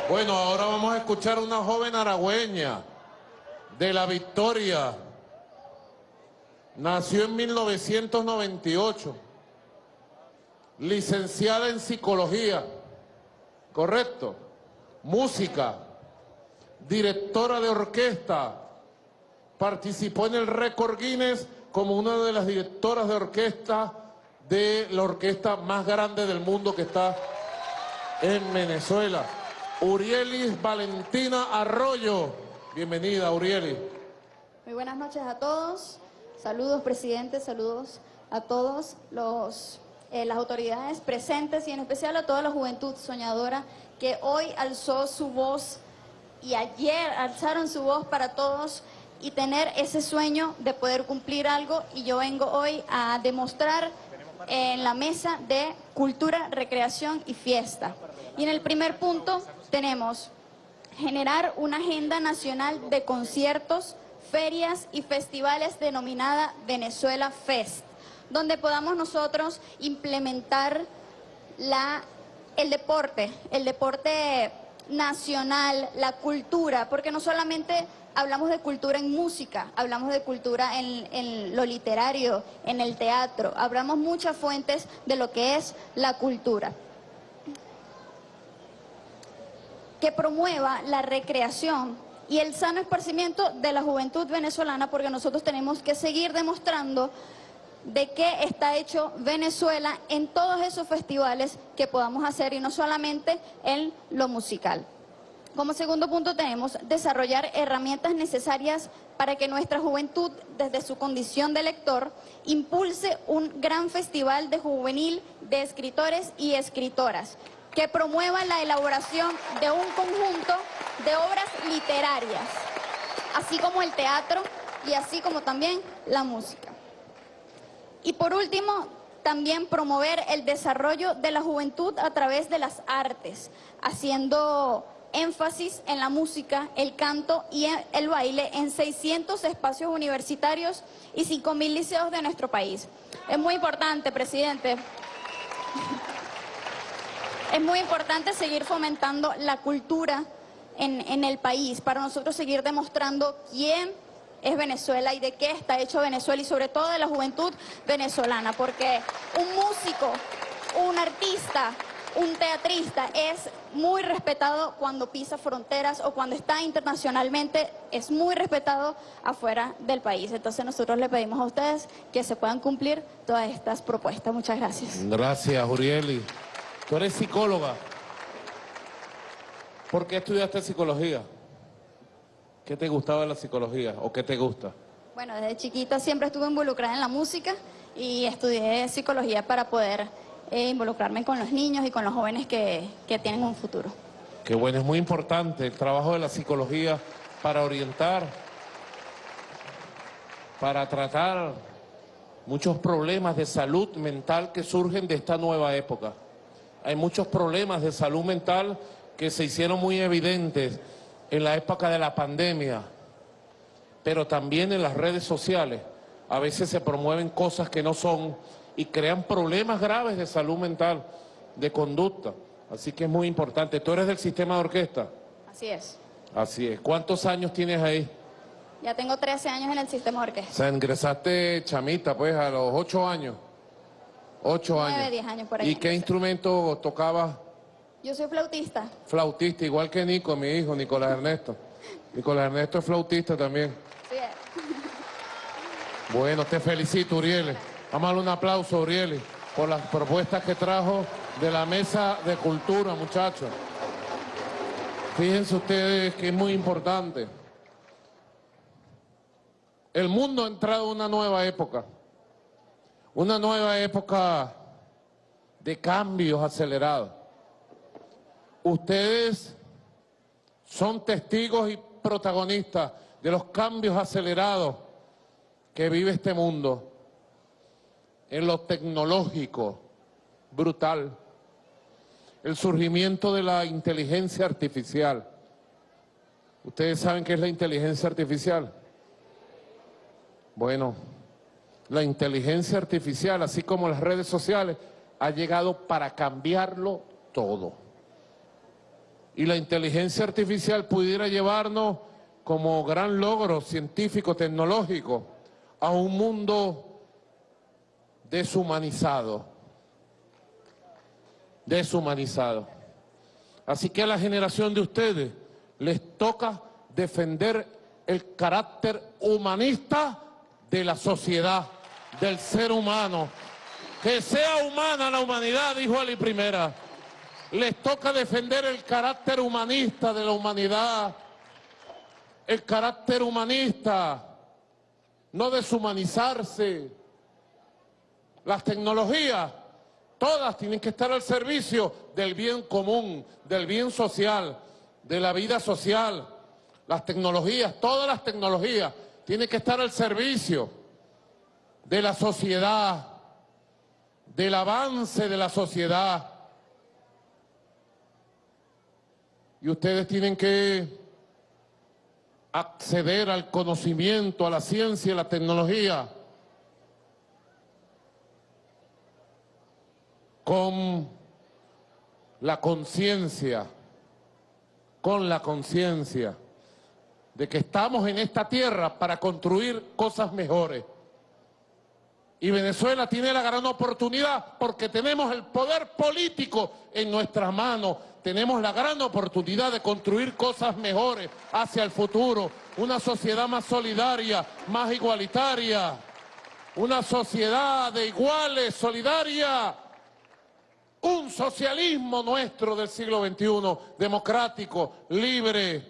Bueno, ahora vamos a escuchar a una joven aragüeña de La Victoria. Nació en 1998, licenciada en psicología, correcto, música, directora de orquesta, participó en el récord Guinness como una de las directoras de orquesta de la orquesta más grande del mundo que está en Venezuela. Urielis Valentina Arroyo. Bienvenida, Urielis. Muy buenas noches a todos. Saludos, presidente, saludos a todos los, eh, las autoridades presentes y en especial a toda la juventud soñadora que hoy alzó su voz y ayer alzaron su voz para todos y tener ese sueño de poder cumplir algo y yo vengo hoy a demostrar en la mesa de cultura, recreación y fiesta. Y en el primer punto tenemos generar una agenda nacional de conciertos, ferias y festivales denominada Venezuela Fest, donde podamos nosotros implementar la, el deporte, el deporte nacional, la cultura, porque no solamente hablamos de cultura en música, hablamos de cultura en, lo literario, en el teatro, hablamos muchas fuentes de lo que es la cultura. Que promueva la recreación y el sano esparcimiento de la juventud venezolana, porque nosotros tenemos que seguir demostrando de qué está hecho Venezuela en todos esos festivales que podamos hacer y no solamente en lo musical. Como segundo punto tenemos desarrollar herramientas necesarias para que nuestra juventud, desde su condición de lector, impulse un gran festival de juvenil de escritores y escritoras que promueva la elaboración de un conjunto de obras literarias, así como el teatro y así como también la música. Y por último, también promover el desarrollo de la juventud a través de las artes, haciendo énfasis en la música, el canto y el baile en 600 espacios universitarios y 5.000 liceos de nuestro país. Es muy importante, presidente. [LAUGHS] Es muy importante seguir fomentando la cultura en, en el país para nosotros seguir demostrando quién es Venezuela y de qué está hecho Venezuela y sobre todo de la juventud venezolana, porque un músico, un artista, un teatrista es muy respetado cuando pisa fronteras o cuando está internacionalmente, es muy respetado afuera del país. Entonces nosotros le pedimos a ustedes que se puedan cumplir todas estas propuestas. Muchas gracias. Gracias, Urieli. Tú eres psicóloga. ¿Por qué estudiaste psicología? ¿Qué te gustaba de la psicología o qué te gusta? Bueno, desde chiquita siempre estuve involucrada en la música y estudié psicología para poder eh, involucrarme con los niños y con los jóvenes que, que tienen un futuro. Qué bueno, es muy importante el trabajo de la psicología para orientar, para tratar muchos problemas de salud mental que surgen de esta nueva época. Hay muchos problemas de salud mental que se hicieron muy evidentes en la época de la pandemia, pero también en las redes sociales. A veces se promueven cosas que no son y crean problemas graves de salud mental, de conducta. Así que es muy importante. ¿Tú eres del sistema de orquesta? Así es. Así es. ¿Cuántos años tienes ahí? Ya tengo 13 años en el sistema de orquesta. O sea, ingresaste chamita, pues, a los 8 años. 8 9, años. 10 años por ahí. ¿Y qué instrumento tocabas? Yo soy flautista. Flautista, igual que Nico, mi hijo, Nicolás Ernesto. [LAUGHS] Nicolás Ernesto es flautista también. Sí, es. Bueno, te felicito, Uriel. Vamos a darle un aplauso, Uriel, por las propuestas que trajo de la Mesa de Cultura, muchachos. Fíjense ustedes que es muy importante. El mundo ha entrado en una nueva época. Una nueva época de cambios acelerados. Ustedes son testigos y protagonistas de los cambios acelerados que vive este mundo en lo tecnológico, brutal, el surgimiento de la inteligencia artificial. ¿Ustedes saben qué es la inteligencia artificial? Bueno, la inteligencia artificial, así como las redes sociales, ha llegado para cambiarlo todo. Y la inteligencia artificial pudiera llevarnos como gran logro científico, tecnológico, a un mundo deshumanizado. Deshumanizado. Así que a la generación de ustedes les toca defender el carácter humanista de la sociedad, del ser humano. Que sea humana la humanidad, dijo Ali Primera. Les toca defender el carácter humanista de la humanidad, el carácter humanista no deshumanizarse. Las tecnologías, todas tienen que estar al servicio del bien común, del bien social, de la vida social. Las tecnologías, todas las tecnologías, tienen que estar al servicio de la sociedad, del avance de la sociedad. Y ustedes tienen que acceder al conocimiento, a la ciencia y la tecnología con la conciencia, con la conciencia de que estamos en esta tierra para construir cosas mejores. Y Venezuela tiene la gran oportunidad porque tenemos el poder político en nuestras manos. Tenemos la gran oportunidad de construir cosas mejores hacia el futuro. Una sociedad más solidaria, más igualitaria. Una sociedad de iguales, solidaria. Un socialismo nuestro del siglo XXI, democrático, libre,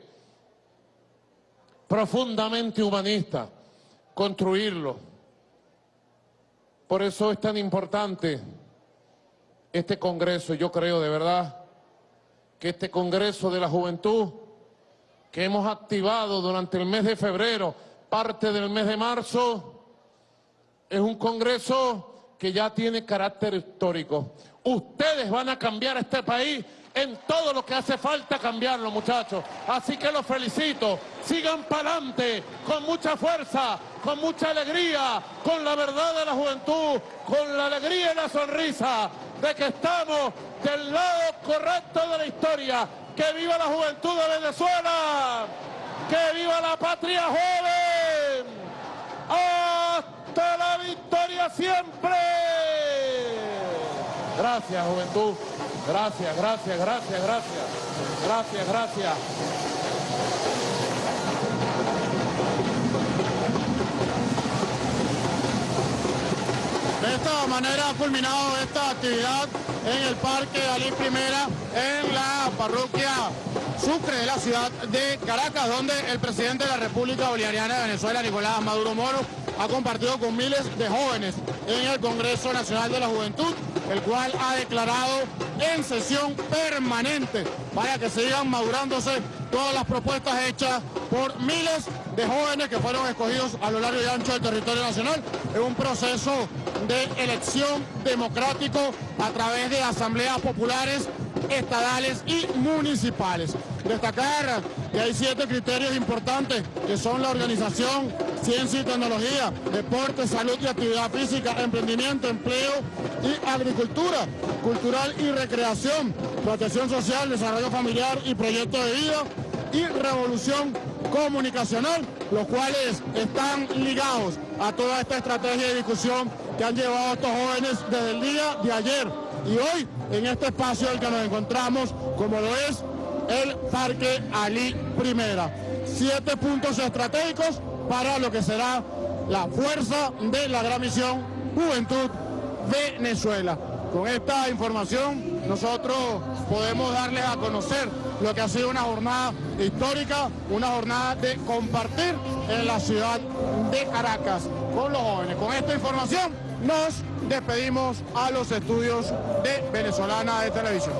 profundamente humanista. Construirlo. Por eso es tan importante este Congreso. Yo creo de verdad que este Congreso de la Juventud que hemos activado durante el mes de febrero, parte del mes de marzo, es un Congreso que ya tiene carácter histórico. Ustedes van a cambiar este país en todo lo que hace falta cambiarlo, muchachos. Así que los felicito. Sigan para adelante, con mucha fuerza, con mucha alegría, con la verdad de la juventud, con la alegría y la sonrisa de que estamos del lado correcto de la historia. ¡Que viva la juventud de Venezuela! ¡Que viva la patria joven! ¡Hasta la victoria siempre! Gracias, juventud. Gracias, gracias, gracias, gracias. Gracias, gracias. De esta manera ha culminado esta actividad en el Parque Alí Primera, en la parroquia Sucre de la ciudad de Caracas, donde el presidente de la República Bolivariana de Venezuela, Nicolás Maduro Moro, ha compartido con miles de jóvenes en el Congreso Nacional de la Juventud, el cual ha declarado en sesión permanente para que sigan madurándose todas las propuestas hechas por miles de jóvenes que fueron escogidos a lo largo y ancho del territorio nacional en un proceso de elección democrático a través de asambleas populares estadales y municipales. Destacar que hay siete criterios importantes que son la organización, ciencia y tecnología, deporte, salud y actividad física, emprendimiento, empleo y agricultura, cultural y recreación, protección social, desarrollo familiar y proyecto de vida y revolución comunicacional, los cuales están ligados a toda esta estrategia de discusión que han llevado estos jóvenes desde el día de ayer y hoy en este espacio en el que nos encontramos, como lo es el Parque Ali Primera. Siete puntos estratégicos para lo que será la fuerza de la gran misión Juventud Venezuela. Con esta información nosotros podemos darles a conocer lo que ha sido una jornada histórica, una jornada de compartir en la ciudad de Caracas con los jóvenes. Con esta información nos despedimos a los estudios de Venezolana de Televisión.